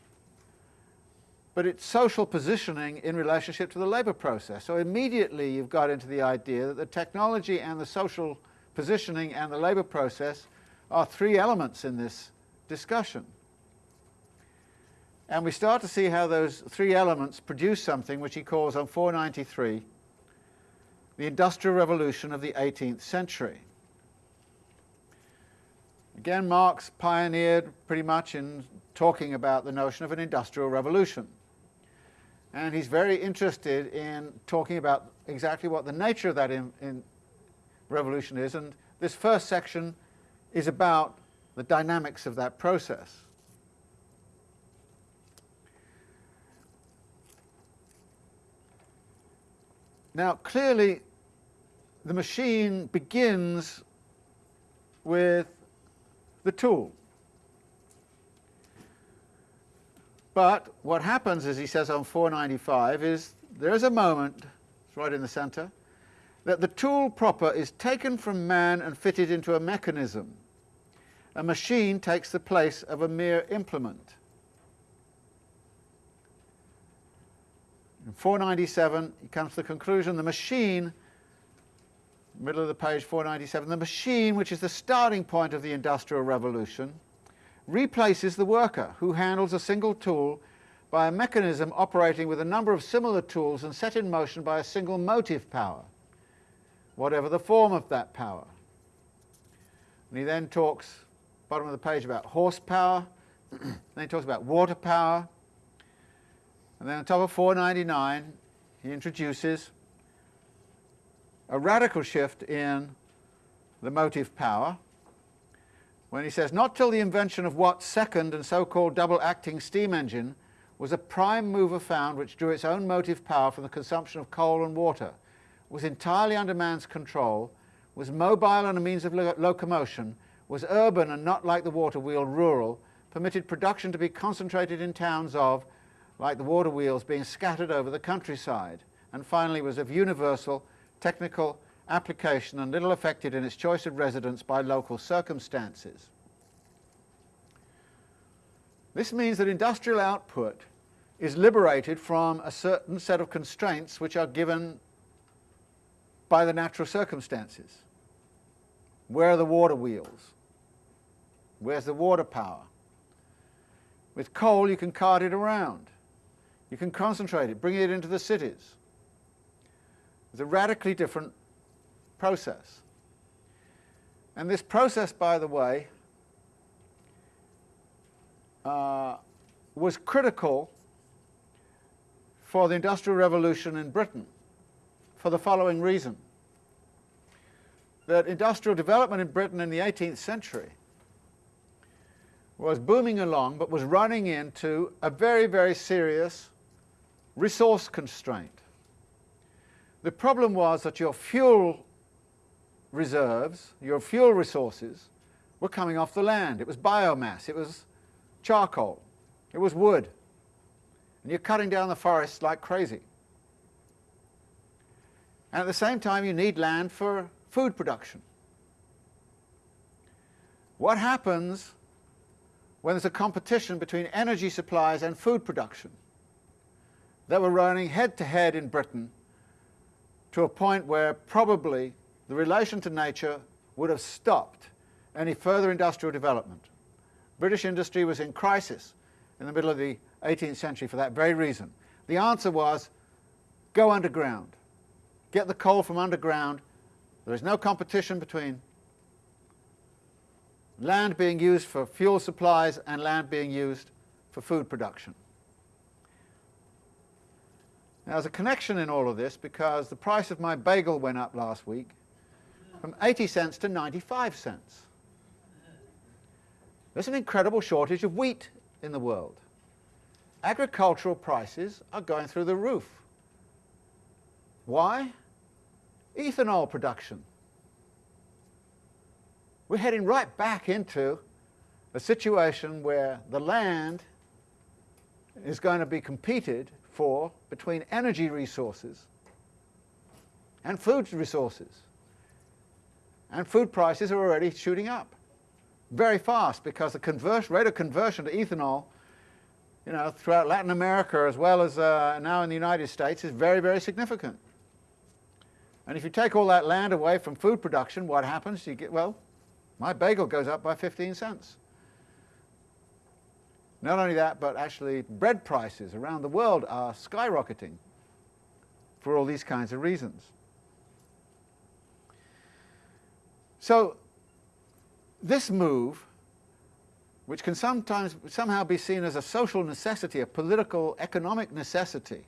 but its social positioning in relationship to the labour process. So immediately you've got into the idea that the technology and the social positioning and the labour process are three elements in this discussion. And we start to see how those three elements produce something which he calls on 493 the Industrial Revolution of the 18th century. Again, Marx pioneered pretty much in talking about the notion of an industrial revolution. And he's very interested in talking about exactly what the nature of that in, in revolution is. And this first section is about the dynamics of that process. Now, clearly, the machine begins with the tool. But what happens, as he says on 495, is there is a moment, it's right in the center, that the tool proper is taken from man and fitted into a mechanism. A machine takes the place of a mere implement. In 497, he comes to the conclusion the machine, middle of the page 497, the machine, which is the starting point of the Industrial Revolution, replaces the worker who handles a single tool by a mechanism operating with a number of similar tools and set in motion by a single motive power, whatever the form of that power. And he then talks, bottom of the page, about horsepower, [clears throat] then he talks about water power, and then on top of 499 he introduces a radical shift in the motive power, when he says, not till the invention of Watt's second and so-called double-acting steam engine was a prime mover found which drew its own motive power from the consumption of coal and water, was entirely under man's control, was mobile and a means of lo locomotion, was urban and not like the water wheel rural, permitted production to be concentrated in towns of, like the water wheels being scattered over the countryside, and finally was of universal technical application and little affected in its choice of residence by local circumstances. This means that industrial output is liberated from a certain set of constraints which are given by the natural circumstances. Where are the water wheels? Where's the water power? With coal you can cart it around. You can concentrate it, bring it into the cities. It's a radically different process. And this process, by the way, uh, was critical for the Industrial Revolution in Britain for the following reason. That industrial development in Britain in the 18th century was booming along but was running into a very, very serious resource constraint. The problem was that your fuel reserves, your fuel resources, were coming off the land. It was biomass, it was charcoal, it was wood. And you're cutting down the forests like crazy. And at the same time you need land for food production. What happens when there's a competition between energy supplies and food production that were running head to head in Britain to a point where probably the relation to nature would have stopped any further industrial development. British industry was in crisis in the middle of the 18th century for that very reason. The answer was go underground. Get the coal from underground. There is no competition between land being used for fuel supplies and land being used for food production. Now there's a connection in all of this because the price of my bagel went up last week from 80 cents to 95 cents. There's an incredible shortage of wheat in the world. Agricultural prices are going through the roof. Why? Ethanol production. We're heading right back into a situation where the land is going to be competed for between energy resources and food resources. And food prices are already shooting up very fast because the rate of conversion to ethanol you know, throughout Latin America as well as uh, now in the United States is very, very significant. And if you take all that land away from food production, what happens? You get, well, my bagel goes up by 15 cents. Not only that, but actually bread prices around the world are skyrocketing for all these kinds of reasons. So this move, which can sometimes somehow be seen as a social necessity, a political, economic necessity,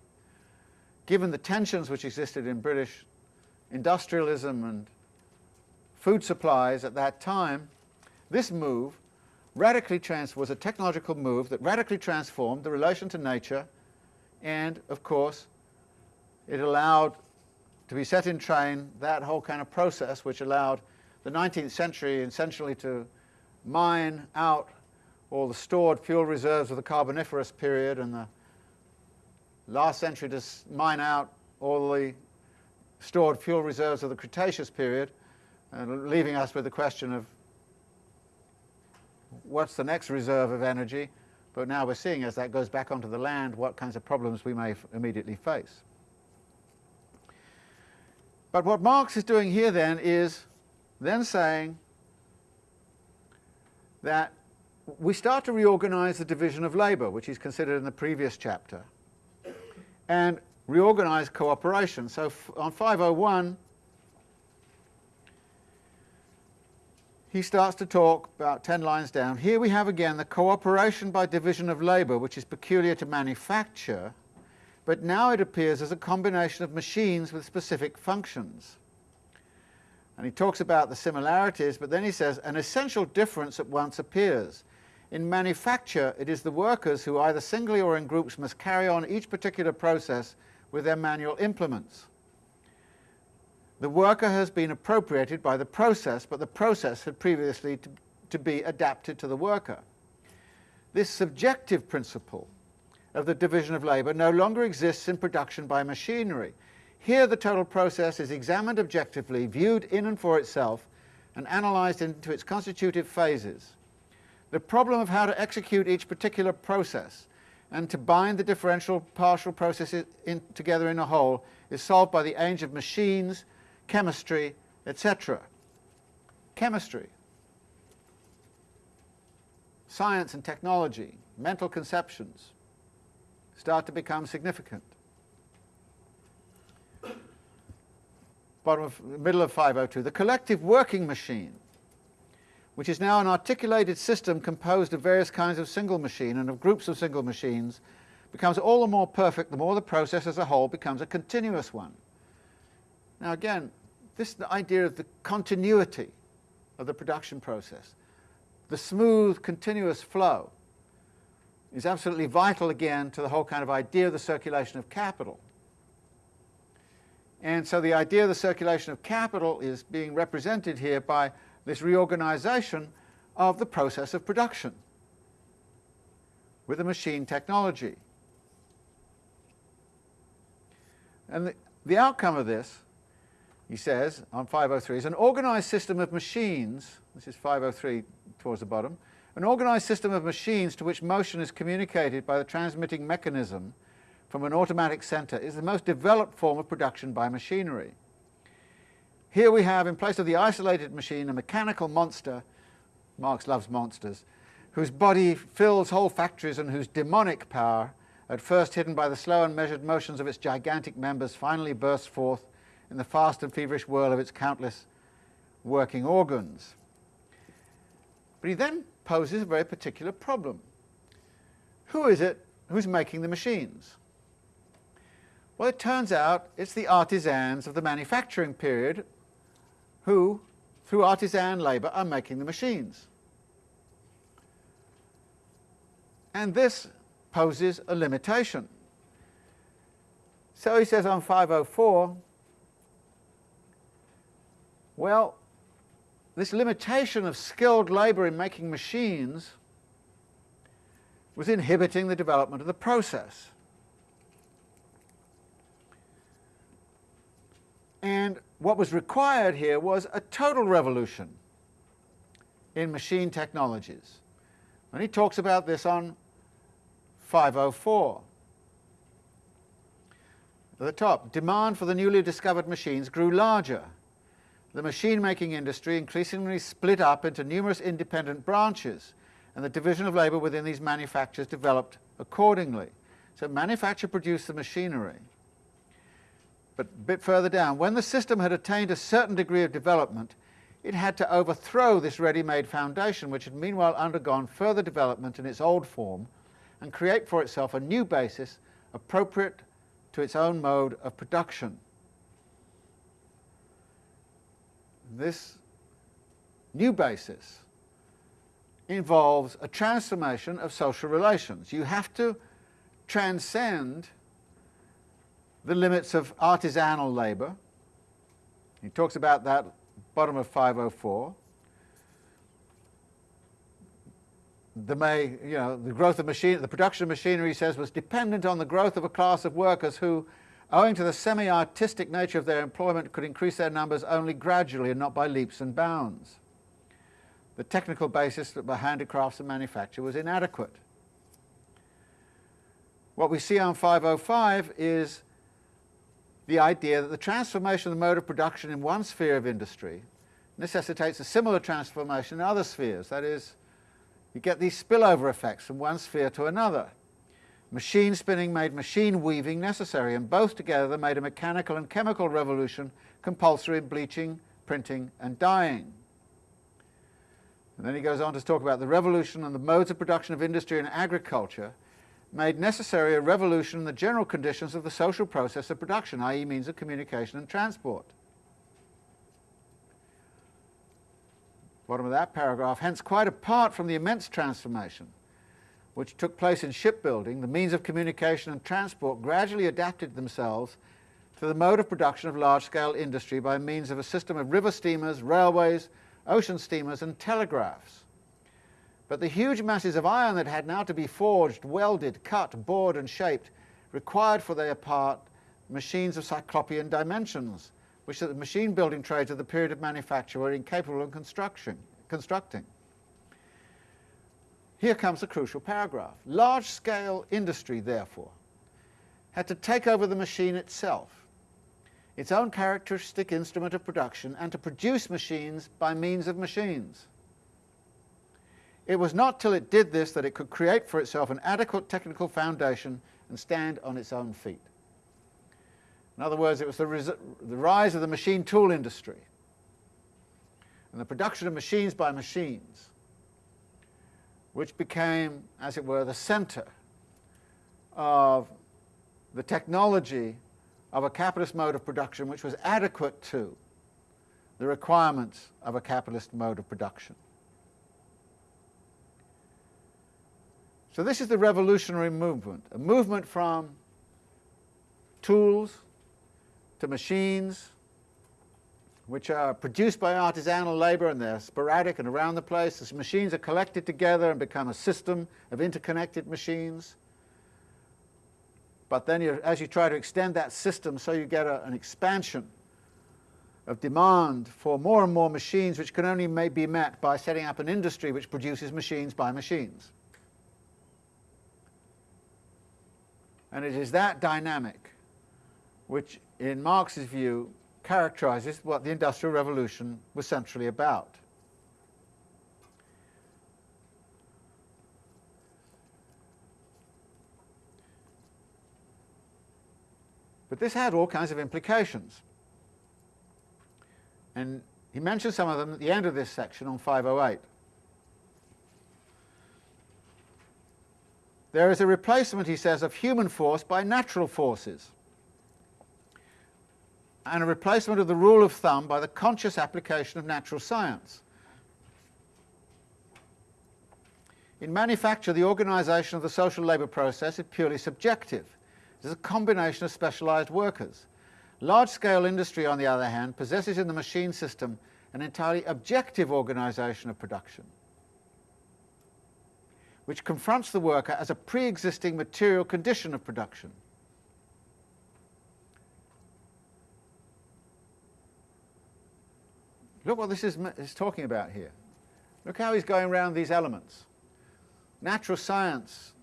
given the tensions which existed in British industrialism and food supplies at that time, this move radically trans was a technological move that radically transformed the relation to nature. And, of course, it allowed to be set in train that whole kind of process which allowed the 19th century essentially to mine out all the stored fuel reserves of the Carboniferous period and the last century to mine out all the stored fuel reserves of the Cretaceous period, uh, leaving us with the question of what's the next reserve of energy, but now we're seeing as that goes back onto the land what kinds of problems we may immediately face. But what Marx is doing here then is then saying that we start to reorganize the division of labour, which is considered in the previous chapter, and reorganize cooperation. So on 501, he starts to talk about 10 lines down. Here we have again the cooperation by division of labour, which is peculiar to manufacture, but now it appears as a combination of machines with specific functions. And he talks about the similarities, but then he says, an essential difference at once appears. In manufacture, it is the workers who either singly or in groups must carry on each particular process with their manual implements. The worker has been appropriated by the process, but the process had previously to, to be adapted to the worker. This subjective principle of the division of labour no longer exists in production by machinery. Here the total process is examined objectively, viewed in and for itself, and analysed into its constitutive phases. The problem of how to execute each particular process and to bind the differential partial processes in, together in a whole is solved by the age of machines, chemistry, etc. Chemistry, science and technology, mental conceptions, start to become significant. Bottom of, middle of 502, the collective working machine, which is now an articulated system composed of various kinds of single machine and of groups of single machines, becomes all the more perfect the more the process as a whole becomes a continuous one. Now again, this idea of the continuity of the production process, the smooth, continuous flow, is absolutely vital again to the whole kind of idea of the circulation of capital. And so the idea of the circulation of capital is being represented here by this reorganization of the process of production with the machine technology. And the, the outcome of this, he says on 503, is an organized system of machines, this is 503 towards the bottom, an organized system of machines to which motion is communicated by the transmitting mechanism from an automatic center is the most developed form of production by machinery. Here we have, in place of the isolated machine, a mechanical monster, Marx loves monsters, whose body fills whole factories and whose demonic power, at first hidden by the slow and measured motions of its gigantic members, finally bursts forth in the fast and feverish whirl of its countless working organs. But he then poses a very particular problem. Who is it who's making the machines? Well, it turns out it's the artisans of the manufacturing period who, through artisan labour, are making the machines. And this poses a limitation. So he says on 504, well, this limitation of skilled labour in making machines was inhibiting the development of the process. And what was required here was a total revolution in machine technologies. And he talks about this on 504. At the top, demand for the newly discovered machines grew larger the machine-making industry increasingly split up into numerous independent branches, and the division of labour within these manufactures developed accordingly. So manufacture produced the machinery. But a bit further down, when the system had attained a certain degree of development, it had to overthrow this ready-made foundation, which had meanwhile undergone further development in its old form, and create for itself a new basis appropriate to its own mode of production. this new basis involves a transformation of social relations. You have to transcend the limits of artisanal labour He talks about that bottom of 504. The, may, you know, the growth of machine, the production of machinery, he says, was dependent on the growth of a class of workers who, owing to the semi-artistic nature of their employment, could increase their numbers only gradually and not by leaps and bounds. The technical basis for handicrafts and manufacture was inadequate. What we see on 505 is the idea that the transformation of the mode of production in one sphere of industry necessitates a similar transformation in other spheres. That is, you get these spillover effects from one sphere to another. Machine spinning made machine weaving necessary, and both together made a mechanical and chemical revolution compulsory in bleaching, printing, and dyeing. And then he goes on to talk about the revolution and the modes of production of industry and agriculture made necessary a revolution in the general conditions of the social process of production, i.e. means of communication and transport. Bottom of that paragraph, hence quite apart from the immense transformation which took place in shipbuilding, the means of communication and transport gradually adapted themselves to the mode of production of large-scale industry by means of a system of river steamers, railways, ocean steamers and telegraphs. But the huge masses of iron that had now to be forged, welded, cut, bored and shaped required for their part machines of cyclopean dimensions, which the machine building trades of the period of manufacture were incapable of construction, constructing. Here comes the crucial paragraph. Large-scale industry, therefore, had to take over the machine itself, its own characteristic instrument of production, and to produce machines by means of machines. It was not till it did this that it could create for itself an adequate technical foundation and stand on its own feet. In other words, it was the, the rise of the machine tool industry and the production of machines by machines which became, as it were, the center of the technology of a capitalist mode of production which was adequate to the requirements of a capitalist mode of production. So this is the revolutionary movement, a movement from tools to machines, which are produced by artisanal labor and they're sporadic and around the place. These machines are collected together and become a system of interconnected machines. But then you, as you try to extend that system, so you get a, an expansion of demand for more and more machines which can only be met by setting up an industry which produces machines by machines. And it is that dynamic which, in Marx's view, characterizes what the Industrial Revolution was centrally about. But this had all kinds of implications. And he mentions some of them at the end of this section on 508. There is a replacement, he says, of human force by natural forces, and a replacement of the rule of thumb by the conscious application of natural science. In manufacture, the organisation of the social labour process is purely subjective. It is a combination of specialised workers. Large-scale industry, on the other hand, possesses in the machine system an entirely objective organisation of production which confronts the worker as a pre-existing material condition of production. Look what this is, is talking about here. Look how he's going around these elements. Natural science,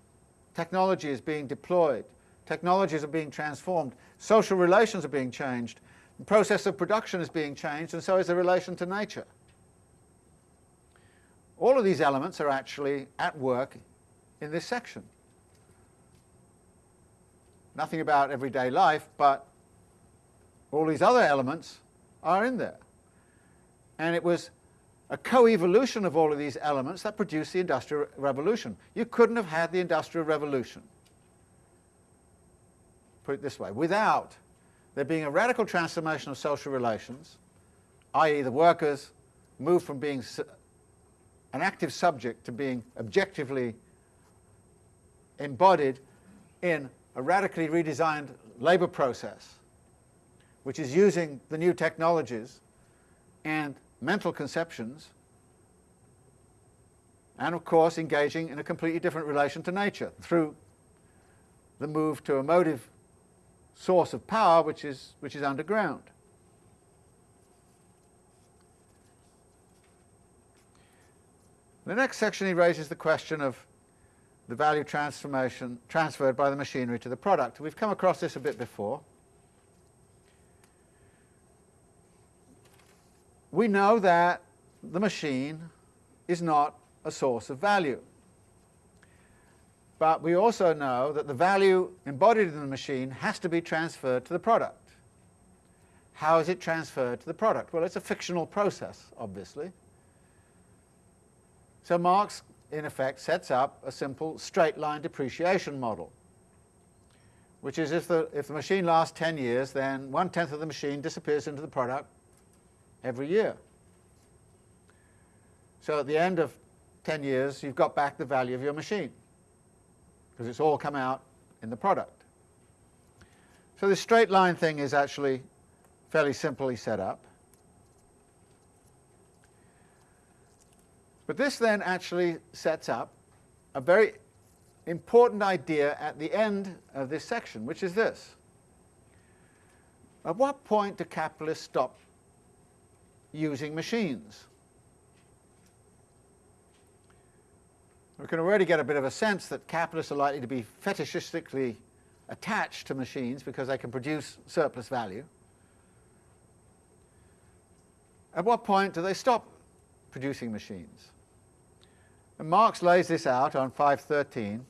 technology is being deployed, technologies are being transformed, social relations are being changed, the process of production is being changed, and so is the relation to nature. All of these elements are actually at work in this section. Nothing about everyday life, but all these other elements are in there. And it was a co-evolution of all of these elements that produced the Industrial Revolution. You couldn't have had the Industrial Revolution, put it this way, without there being a radical transformation of social relations, i.e. the workers moved from being an active subject to being objectively embodied in a radically redesigned labour process which is using the new technologies and mental conceptions, and of course engaging in a completely different relation to nature through the move to a motive source of power which is, which is underground. The next section he raises the question of the value transformation transferred by the machinery to the product. We've come across this a bit before. We know that the machine is not a source of value. But we also know that the value embodied in the machine has to be transferred to the product. How is it transferred to the product? Well, it's a fictional process, obviously. So Marx, in effect, sets up a simple straight line depreciation model, which is if the, if the machine lasts 10 years, then one-tenth of the machine disappears into the product every year. So at the end of 10 years, you've got back the value of your machine, because it's all come out in the product. So this straight line thing is actually fairly simply set up. But this then actually sets up a very important idea at the end of this section, which is this. At what point do capitalists stop using machines? We can already get a bit of a sense that capitalists are likely to be fetishistically attached to machines because they can produce surplus value. At what point do they stop producing machines? And Marx lays this out on 513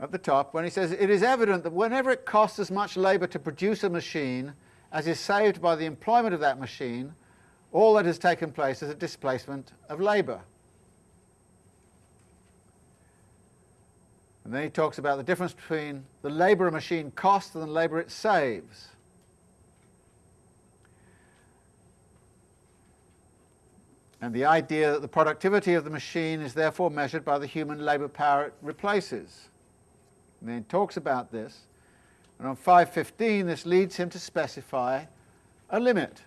at the top when he says, it is evident that whenever it costs as much labour to produce a machine as is saved by the employment of that machine, all that has taken place is a displacement of labour. And then he talks about the difference between the labour a machine costs and the labour it saves. And the idea that the productivity of the machine is therefore measured by the human labour power it replaces. And then he talks about this, and on 515 this leads him to specify a limit.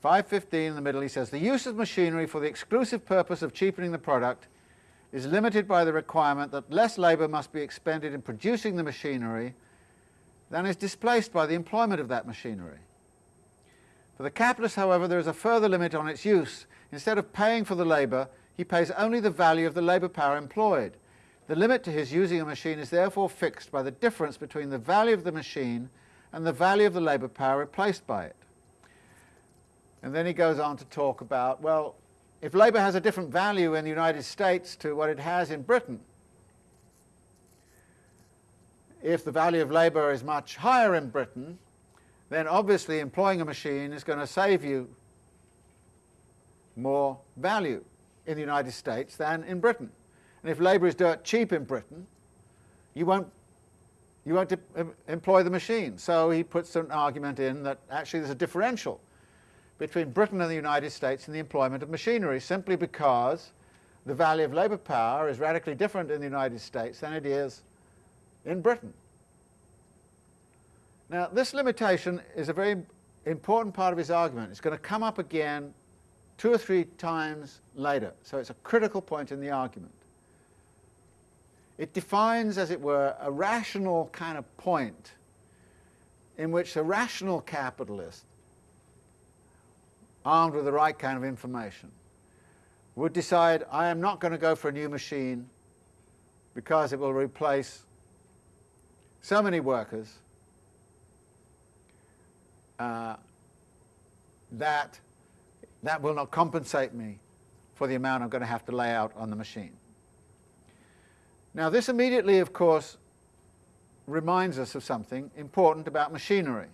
515 in the middle he says, the use of machinery for the exclusive purpose of cheapening the product is limited by the requirement that less labour must be expended in producing the machinery than is displaced by the employment of that machinery. For the capitalist, however, there is a further limit on its use. Instead of paying for the labour, he pays only the value of the labour power employed. The limit to his using a machine is therefore fixed by the difference between the value of the machine and the value of the labour power replaced by it. And then he goes on to talk about, well, if labour has a different value in the United States to what it has in Britain, if the value of labour is much higher in Britain, then obviously employing a machine is going to save you more value in the United States than in Britain. And if labour is dirt cheap in Britain, you won't, you won't employ the machine. So he puts an argument in that actually there's a differential between Britain and the United States in the employment of machinery simply because the value of labour power is radically different in the United States than it is in Britain. Now, this limitation is a very important part of his argument. It's going to come up again two or three times later, so it's a critical point in the argument. It defines, as it were, a rational kind of point in which a rational capitalist, armed with the right kind of information, would decide, I am not going to go for a new machine because it will replace so many workers that that will not compensate me for the amount I'm going to have to lay out on the machine. Now this immediately, of course, reminds us of something important about machinery.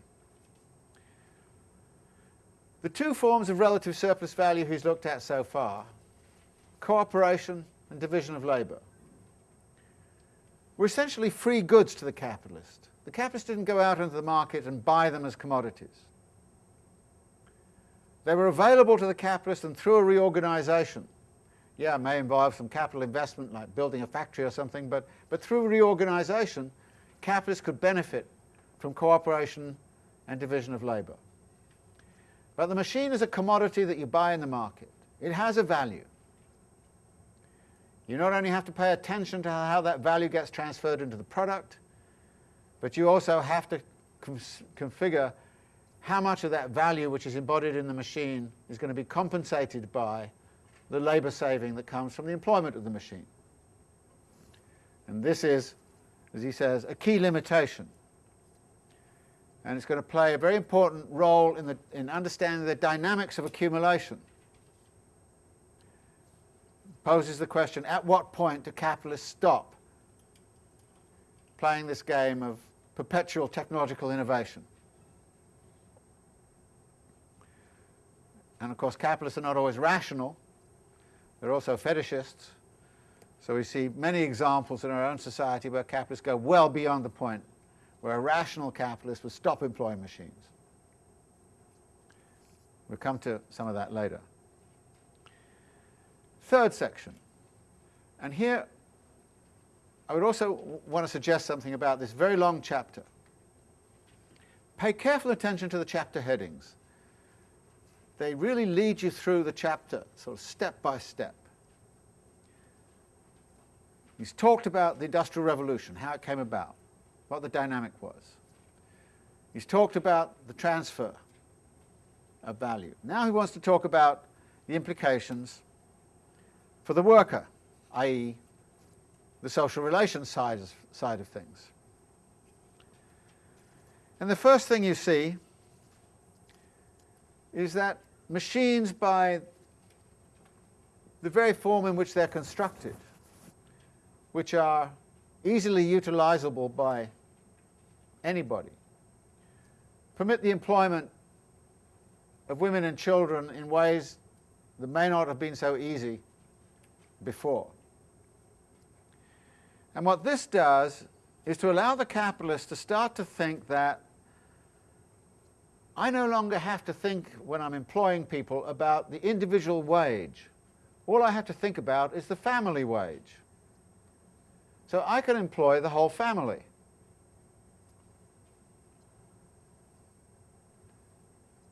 The two forms of relative surplus value he's looked at so far, cooperation and division of labour, were essentially free goods to the capitalist. The capitalists didn't go out into the market and buy them as commodities. They were available to the capitalist and through a reorganization, yeah, it may involve some capital investment like building a factory or something, but, but through reorganization, capitalists could benefit from cooperation and division of labor. But the machine is a commodity that you buy in the market. It has a value. You not only have to pay attention to how that value gets transferred into the product, but you also have to configure how much of that value which is embodied in the machine is going to be compensated by the labour saving that comes from the employment of the machine. And this is, as he says, a key limitation. And it's going to play a very important role in, the, in understanding the dynamics of accumulation. Poses the question, at what point do capitalists stop playing this game of perpetual technological innovation? And of course, capitalists are not always rational. They're also fetishists. So we see many examples in our own society where capitalists go well beyond the point where a rational capitalist would stop employing machines. We'll come to some of that later. Third section. And here I would also want to suggest something about this very long chapter. Pay careful attention to the chapter headings they really lead you through the chapter, sort of step by step. He's talked about the Industrial Revolution, how it came about, what the dynamic was. He's talked about the transfer of value. Now he wants to talk about the implications for the worker, i.e. the social relations side, side of things. And the first thing you see is that machines by the very form in which they're constructed, which are easily utilizable by anybody, permit the employment of women and children in ways that may not have been so easy before. And what this does is to allow the capitalist to start to think that I no longer have to think when I'm employing people about the individual wage. All I have to think about is the family wage. So I can employ the whole family.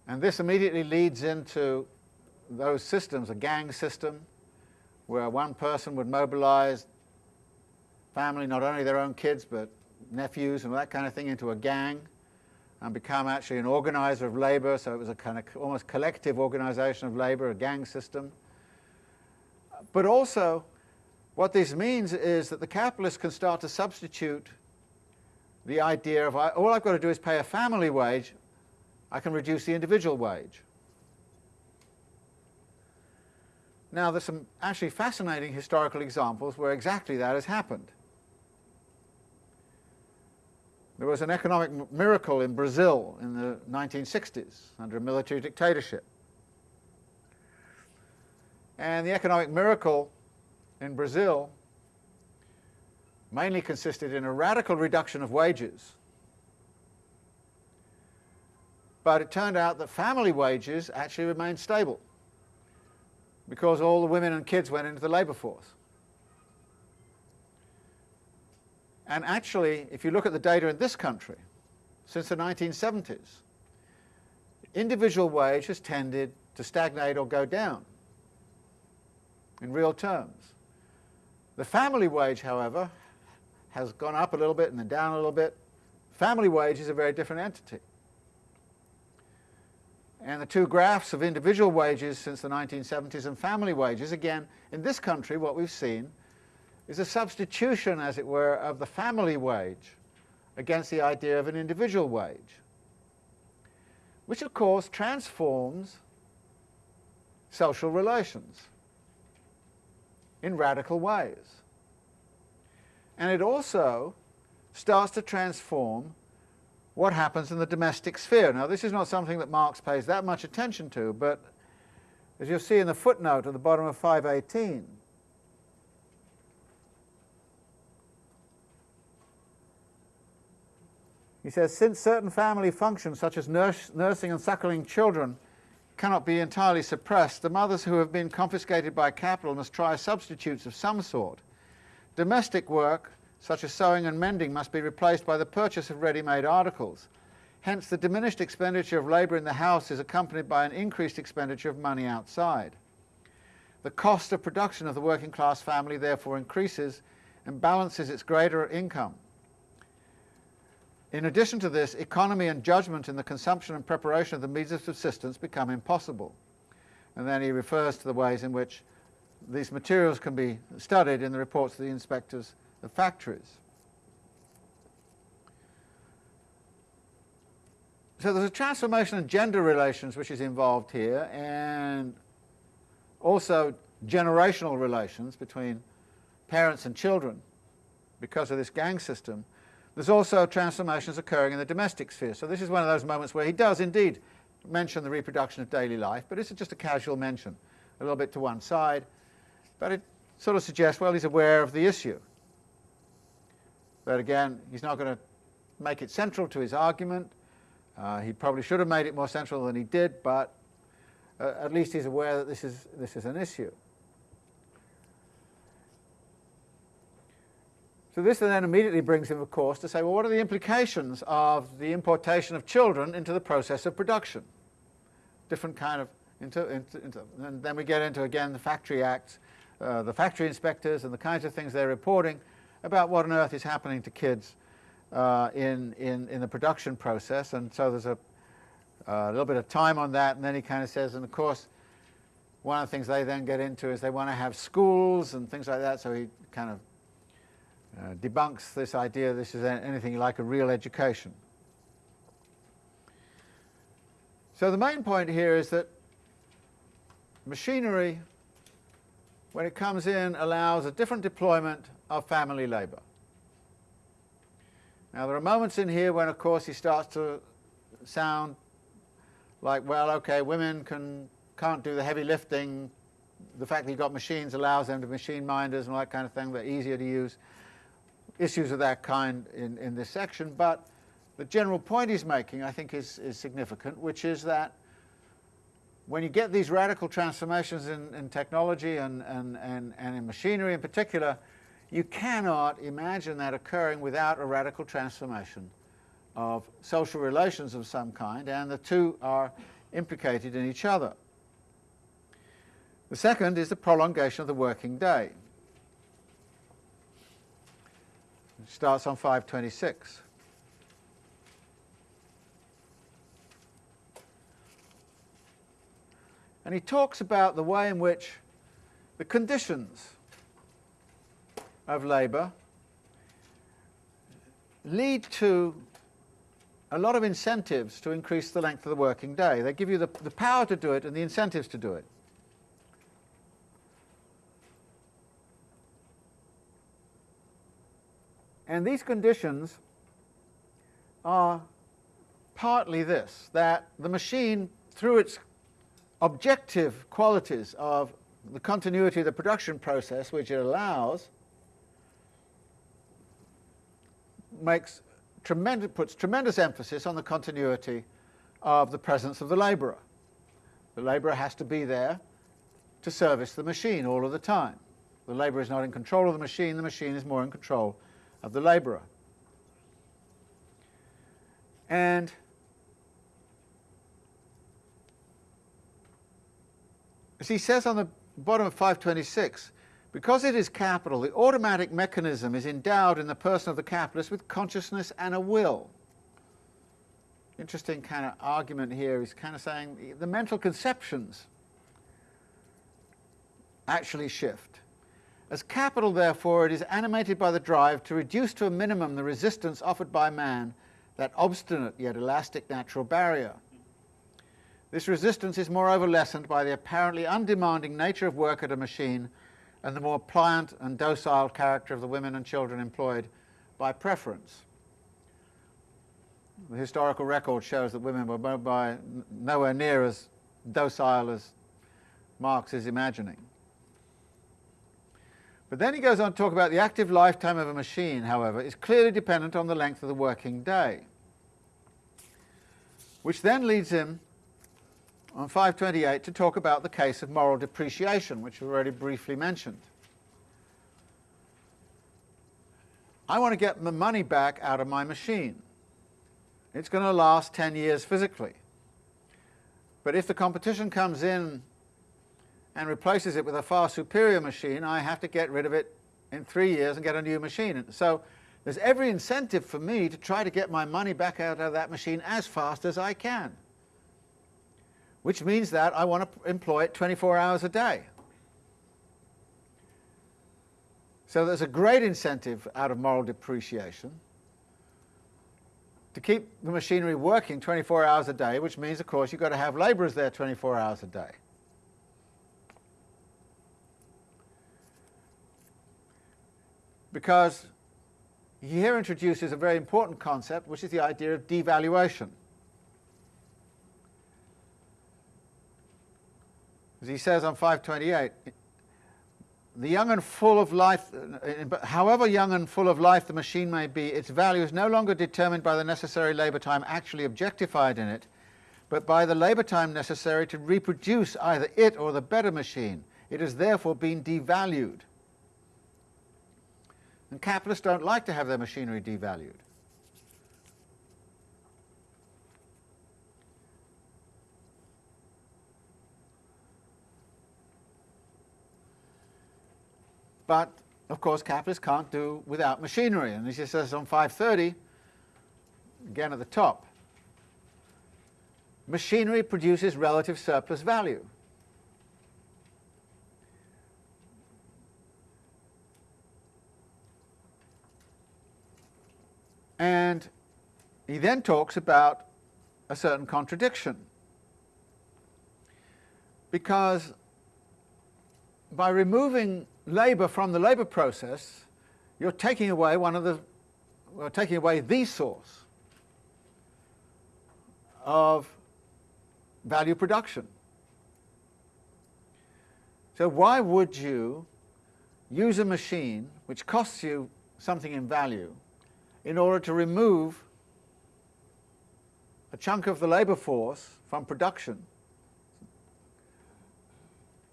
And this immediately leads into those systems, a gang system, where one person would mobilize family, not only their own kids, but nephews and that kind of thing into a gang and become actually an organizer of labor, so it was a kind of almost collective organization of labor, a gang system. But also, what this means is that the capitalist can start to substitute the idea of all I've got to do is pay a family wage, I can reduce the individual wage. Now there's some actually fascinating historical examples where exactly that has happened. There was an economic miracle in Brazil in the 1960s under a military dictatorship. And the economic miracle in Brazil mainly consisted in a radical reduction of wages. But it turned out that family wages actually remained stable because all the women and kids went into the labour force. And actually, if you look at the data in this country, since the 1970s, individual wage has tended to stagnate or go down in real terms. The family wage, however, has gone up a little bit and then down a little bit. Family wage is a very different entity. And the two graphs of individual wages since the 1970s and family wages, again, in this country what we've seen is a substitution, as it were, of the family wage against the idea of an individual wage, which of course transforms social relations in radical ways. And it also starts to transform what happens in the domestic sphere. Now this is not something that Marx pays that much attention to, but as you'll see in the footnote at the bottom of 518, He says, since certain family functions, such as nurse, nursing and suckling children, cannot be entirely suppressed, the mothers who have been confiscated by capital must try substitutes of some sort. Domestic work, such as sewing and mending, must be replaced by the purchase of ready-made articles. Hence, the diminished expenditure of labour in the house is accompanied by an increased expenditure of money outside. The cost of production of the working class family therefore increases and balances its greater income. In addition to this, economy and judgment in the consumption and preparation of the means of subsistence become impossible. And then he refers to the ways in which these materials can be studied in the reports of the inspectors of factories. So there's a transformation in gender relations which is involved here, and also generational relations between parents and children because of this gang system. There's also transformations occurring in the domestic sphere. So this is one of those moments where he does indeed mention the reproduction of daily life, but it's just a casual mention, a little bit to one side. But it sort of suggests, well, he's aware of the issue. But again, he's not going to make it central to his argument. Uh, he probably should have made it more central than he did, but uh, at least he's aware that this is, this is an issue. So this then immediately brings him, of course, to say, well, what are the implications of the importation of children into the process of production? Different kind of, into, into, into and then we get into, again, the Factory Acts, uh, the factory inspectors and the kinds of things they're reporting about what on earth is happening to kids uh, in, in, in the production process. And so there's a, a little bit of time on that, and then he kind of says, and of course, one of the things they then get into is they want to have schools and things like that, so he kind of uh, debunks this idea this is anything like a real education. So the main point here is that machinery, when it comes in, allows a different deployment of family labour. Now there are moments in here when of course he starts to sound like, well, okay, women can, can't do the heavy lifting, the fact that you've got machines allows them to machine minders and all that kind of thing, they're easier to use issues of that kind in, in this section, but the general point he's making, I think, is, is significant, which is that when you get these radical transformations in, in technology and, and, and, and in machinery in particular, you cannot imagine that occurring without a radical transformation of social relations of some kind, and the two are implicated in each other. The second is the prolongation of the working day. It starts on 526. And he talks about the way in which the conditions of labour lead to a lot of incentives to increase the length of the working day. They give you the, the power to do it and the incentives to do it. And these conditions are partly this, that the machine, through its objective qualities of the continuity of the production process which it allows, makes tremendous, puts tremendous emphasis on the continuity of the presence of the labourer. The labourer has to be there to service the machine all of the time. The labourer is not in control of the machine, the machine is more in control of the labourer. And as he says on the bottom of 526, because it is capital, the automatic mechanism is endowed in the person of the capitalist with consciousness and a will. Interesting kind of argument here. He's kind of saying the mental conceptions actually shift. As capital, therefore, it is animated by the drive to reduce to a minimum the resistance offered by man, that obstinate yet elastic natural barrier. This resistance is moreover lessened by the apparently undemanding nature of work at a machine and the more pliant and docile character of the women and children employed by preference. The historical record shows that women were by nowhere near as docile as Marx is imagining. But then he goes on to talk about the active lifetime of a machine, however, is clearly dependent on the length of the working day. Which then leads him on 528 to talk about the case of moral depreciation, which we've already briefly mentioned. I want to get the money back out of my machine. It's going to last 10 years physically. But if the competition comes in and replaces it with a far superior machine, I have to get rid of it in three years and get a new machine. So there's every incentive for me to try to get my money back out of that machine as fast as I can, which means that I want to employ it 24 hours a day. So there's a great incentive out of moral depreciation to keep the machinery working 24 hours a day, which means, of course, you've got to have labourers there 24 hours a day. Because he here introduces a very important concept, which is the idea of devaluation. As he says on 528, the young and full of life, however young and full of life the machine may be, its value is no longer determined by the necessary labour time actually objectified in it, but by the labour time necessary to reproduce either it or the better machine. It has therefore been devalued. And capitalists don't like to have their machinery devalued. But, of course, capitalists can't do without machinery. And as he says on 530, again at the top, machinery produces relative surplus value. And he then talks about a certain contradiction. Because by removing labour from the labour process, you're taking away one of the, well, taking away the source of value production. So why would you use a machine which costs you something in value in order to remove a chunk of the labour force from production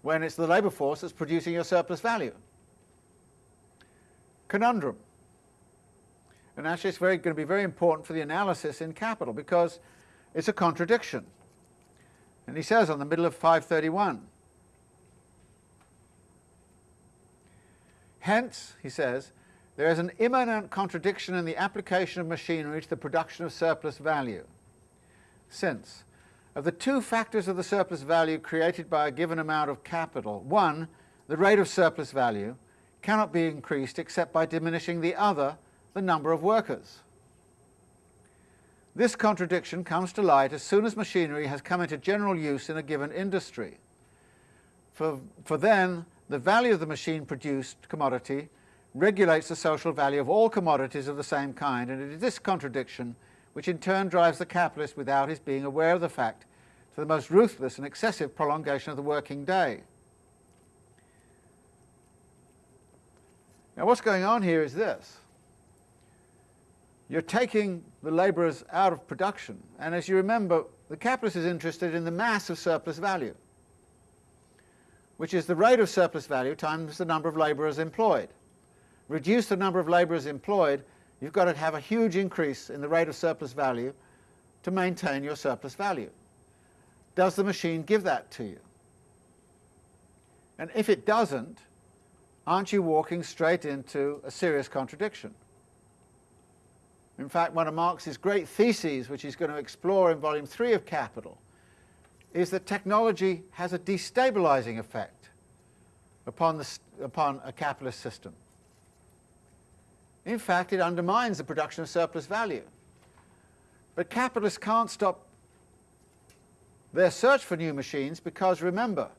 when it's the labour force that's producing your surplus value. Conundrum. And actually it's very, going to be very important for the analysis in capital because it's a contradiction. And he says on the middle of 531, Hence, he says, there is an immanent contradiction in the application of machinery to the production of surplus value, since of the two factors of the surplus value created by a given amount of capital, one, the rate of surplus value, cannot be increased except by diminishing the other, the number of workers. This contradiction comes to light as soon as machinery has come into general use in a given industry. For, for then, the value of the machine-produced commodity regulates the social value of all commodities of the same kind, and it is this contradiction which in turn drives the capitalist without his being aware of the fact to the most ruthless and excessive prolongation of the working day. Now what's going on here is this. You're taking the labourers out of production, and as you remember, the capitalist is interested in the mass of surplus value, which is the rate of surplus value times the number of labourers employed. Reduce the number of labourers employed, you've got to have a huge increase in the rate of surplus value to maintain your surplus value. Does the machine give that to you? And if it doesn't, aren't you walking straight into a serious contradiction? In fact, one of Marx's great theses, which he's going to explore in volume three of Capital, is that technology has a destabilizing effect upon, the, upon a capitalist system. In fact, it undermines the production of surplus value. But capitalists can't stop their search for new machines because remember,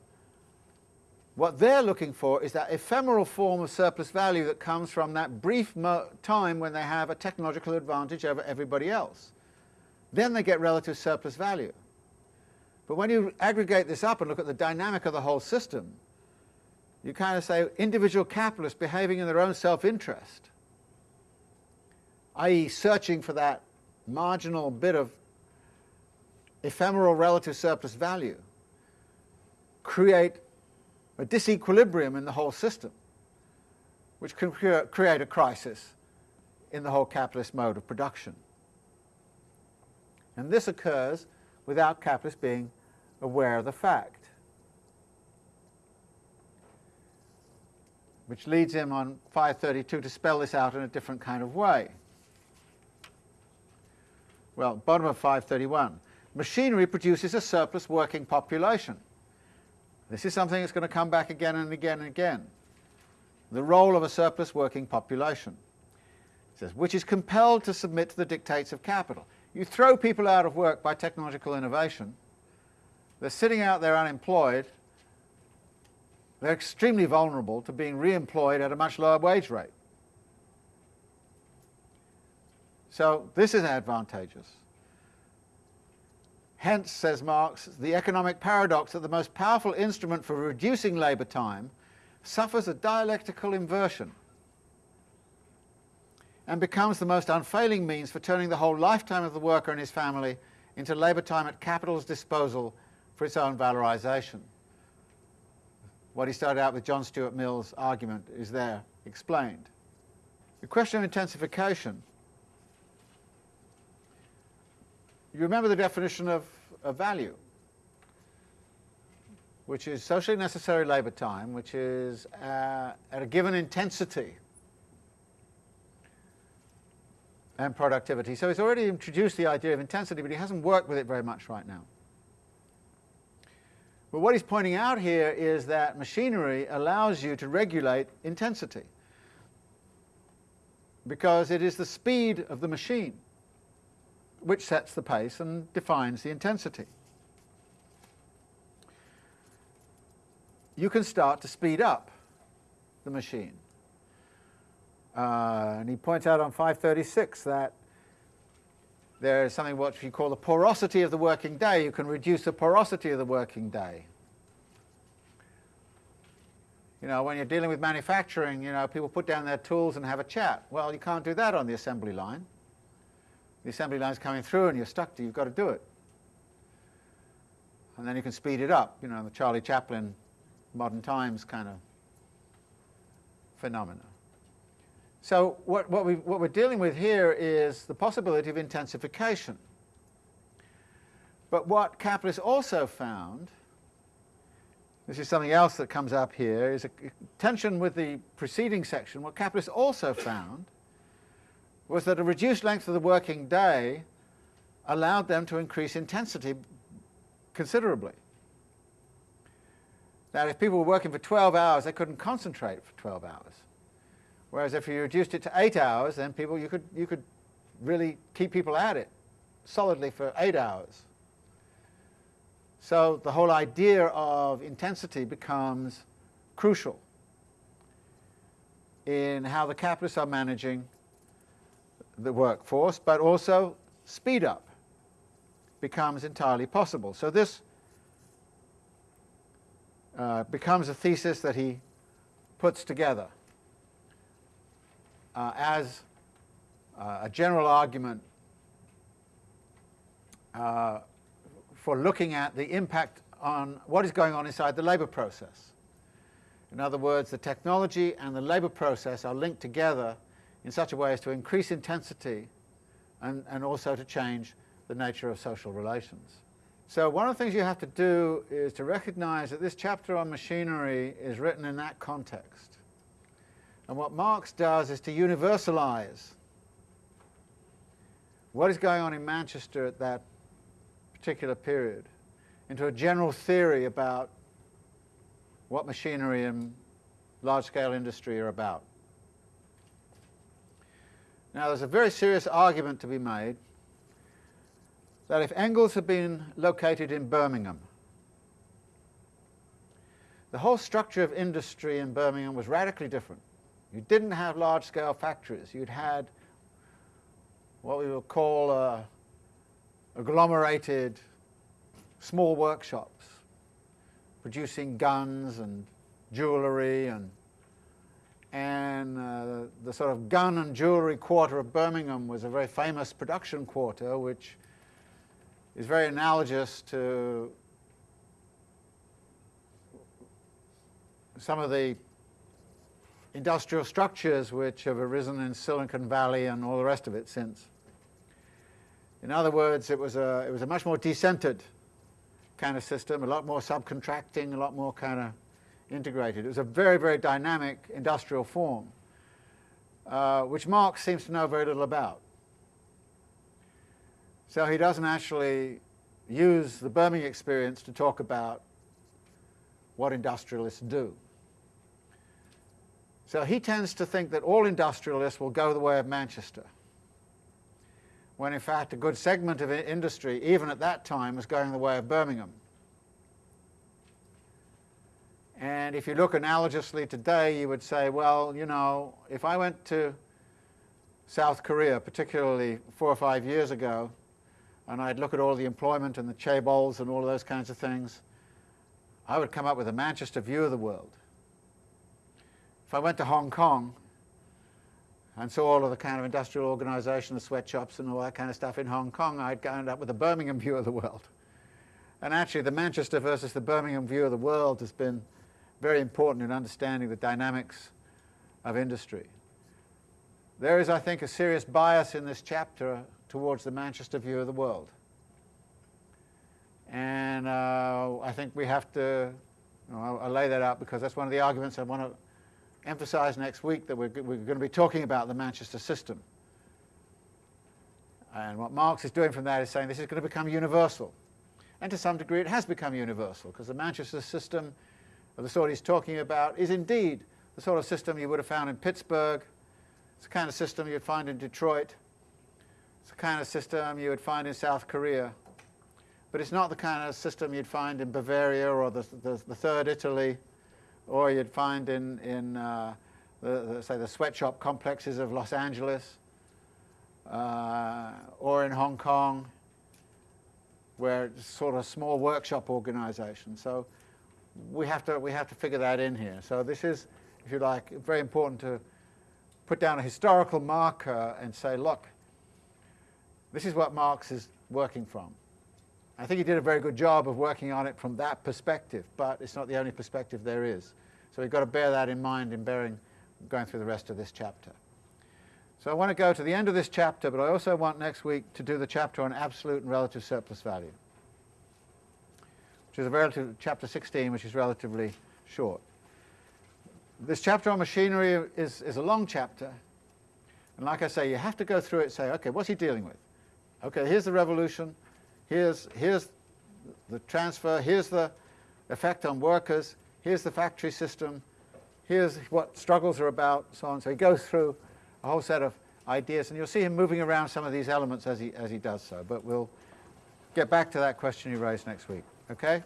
what they're looking for is that ephemeral form of surplus value that comes from that brief time when they have a technological advantage over everybody else. Then they get relative surplus value. But when you aggregate this up and look at the dynamic of the whole system, you kind of say individual capitalists behaving in their own self-interest i.e. searching for that marginal bit of ephemeral relative surplus value, create a disequilibrium in the whole system, which can create a crisis in the whole capitalist mode of production. And this occurs without capitalists being aware of the fact. Which leads him on 532 to spell this out in a different kind of way. Well, bottom of 531. Machinery produces a surplus working population. This is something that's going to come back again and again and again. The role of a surplus working population. It says, which is compelled to submit to the dictates of capital. You throw people out of work by technological innovation, they're sitting out there unemployed, they're extremely vulnerable to being re-employed at a much lower wage rate. So this is advantageous. Hence, says Marx, the economic paradox that the most powerful instrument for reducing labour time suffers a dialectical inversion and becomes the most unfailing means for turning the whole lifetime of the worker and his family into labour time at capital's disposal for its own valorisation. What he started out with John Stuart Mill's argument is there explained. The question of intensification, you remember the definition of, of value, which is socially necessary labour time, which is uh, at a given intensity and productivity. So he's already introduced the idea of intensity, but he hasn't worked with it very much right now. But what he's pointing out here is that machinery allows you to regulate intensity because it is the speed of the machine which sets the pace and defines the intensity. You can start to speed up the machine. Uh, and he points out on 536 that there is something what we call the porosity of the working day. You can reduce the porosity of the working day. You know, when you're dealing with manufacturing, you know, people put down their tools and have a chat. Well, you can't do that on the assembly line. The assembly line's coming through and you're stuck to you've got to do it. And then you can speed it up, you know, the Charlie Chaplin modern times kind of phenomena. So what, what, we, what we're dealing with here is the possibility of intensification. But what capitalists also found, this is something else that comes up here, is a tension with the preceding section. What capitalists also found was that a reduced length of the working day allowed them to increase intensity considerably. Now, if people were working for 12 hours, they couldn't concentrate for 12 hours. Whereas if you reduced it to eight hours, then people you could you could really keep people at it solidly for eight hours. So the whole idea of intensity becomes crucial in how the capitalists are managing the workforce, but also speed up becomes entirely possible. So this uh, becomes a thesis that he puts together uh, as uh, a general argument uh, for looking at the impact on what is going on inside the labour process. In other words, the technology and the labour process are linked together in such a way as to increase intensity and, and also to change the nature of social relations. So one of the things you have to do is to recognize that this chapter on machinery is written in that context. And what Marx does is to universalize what is going on in Manchester at that particular period into a general theory about what machinery and large-scale industry are about. Now there's a very serious argument to be made that if Engels had been located in Birmingham, the whole structure of industry in Birmingham was radically different. You didn't have large-scale factories. You'd had what we would call uh, agglomerated small workshops producing guns and jewellery and and uh, the sort of gun and jewellery quarter of Birmingham was a very famous production quarter which is very analogous to some of the industrial structures which have arisen in Silicon Valley and all the rest of it since. In other words, it was a, it was a much more decentered kind of system, a lot more subcontracting, a lot more kind of integrated. It was a very, very dynamic industrial form, uh, which Marx seems to know very little about. So he doesn't actually use the Birmingham experience to talk about what industrialists do. So he tends to think that all industrialists will go the way of Manchester, when in fact a good segment of industry, even at that time, was going the way of Birmingham. And if you look analogously today, you would say, well, you know, if I went to South Korea, particularly four or five years ago, and I'd look at all the employment and the chaebols and all of those kinds of things, I would come up with a Manchester view of the world. If I went to Hong Kong and saw all of the kind of industrial organization, the sweatshops and all that kind of stuff in Hong Kong, I'd end up with a Birmingham view of the world. And actually the Manchester versus the Birmingham view of the world has been very important in understanding the dynamics of industry. There is, I think, a serious bias in this chapter towards the Manchester view of the world. And uh, I think we have to, you know, I'll, I'll, lay that out because that's one of the arguments I want to emphasize next week that we're, we're going to be talking about the Manchester system. And what Marx is doing from that is saying this is going to become universal. And to some degree it has become universal because the Manchester system of the sort he's talking about is indeed the sort of system you would have found in Pittsburgh. It's the kind of system you'd find in Detroit. It's the kind of system you would find in South Korea. But it's not the kind of system you'd find in Bavaria or the, the, the Third Italy, or you'd find in, in uh, the, the, say, the sweatshop complexes of Los Angeles, uh, or in Hong Kong, where it's sort of small workshop organization. So we have to we have to figure that in here. So this is, if you like, very important to put down a historical marker and say, look, this is what Marx is working from. I think he did a very good job of working on it from that perspective, but it's not the only perspective there is. So we've got to bear that in mind in bearing, going through the rest of this chapter. So I want to go to the end of this chapter, but I also want next week to do the chapter on absolute and relative surplus value which is a relative, chapter 16, which is relatively short. This chapter on machinery is, is a long chapter. And like I say, you have to go through it and say, okay, what's he dealing with? Okay, here's the revolution. Here's, here's the transfer. Here's the effect on workers. Here's the factory system. Here's what struggles are about, so on. So he goes through a whole set of ideas, and you'll see him moving around some of these elements as he, as he does so. But we'll get back to that question you raised next week. Okay?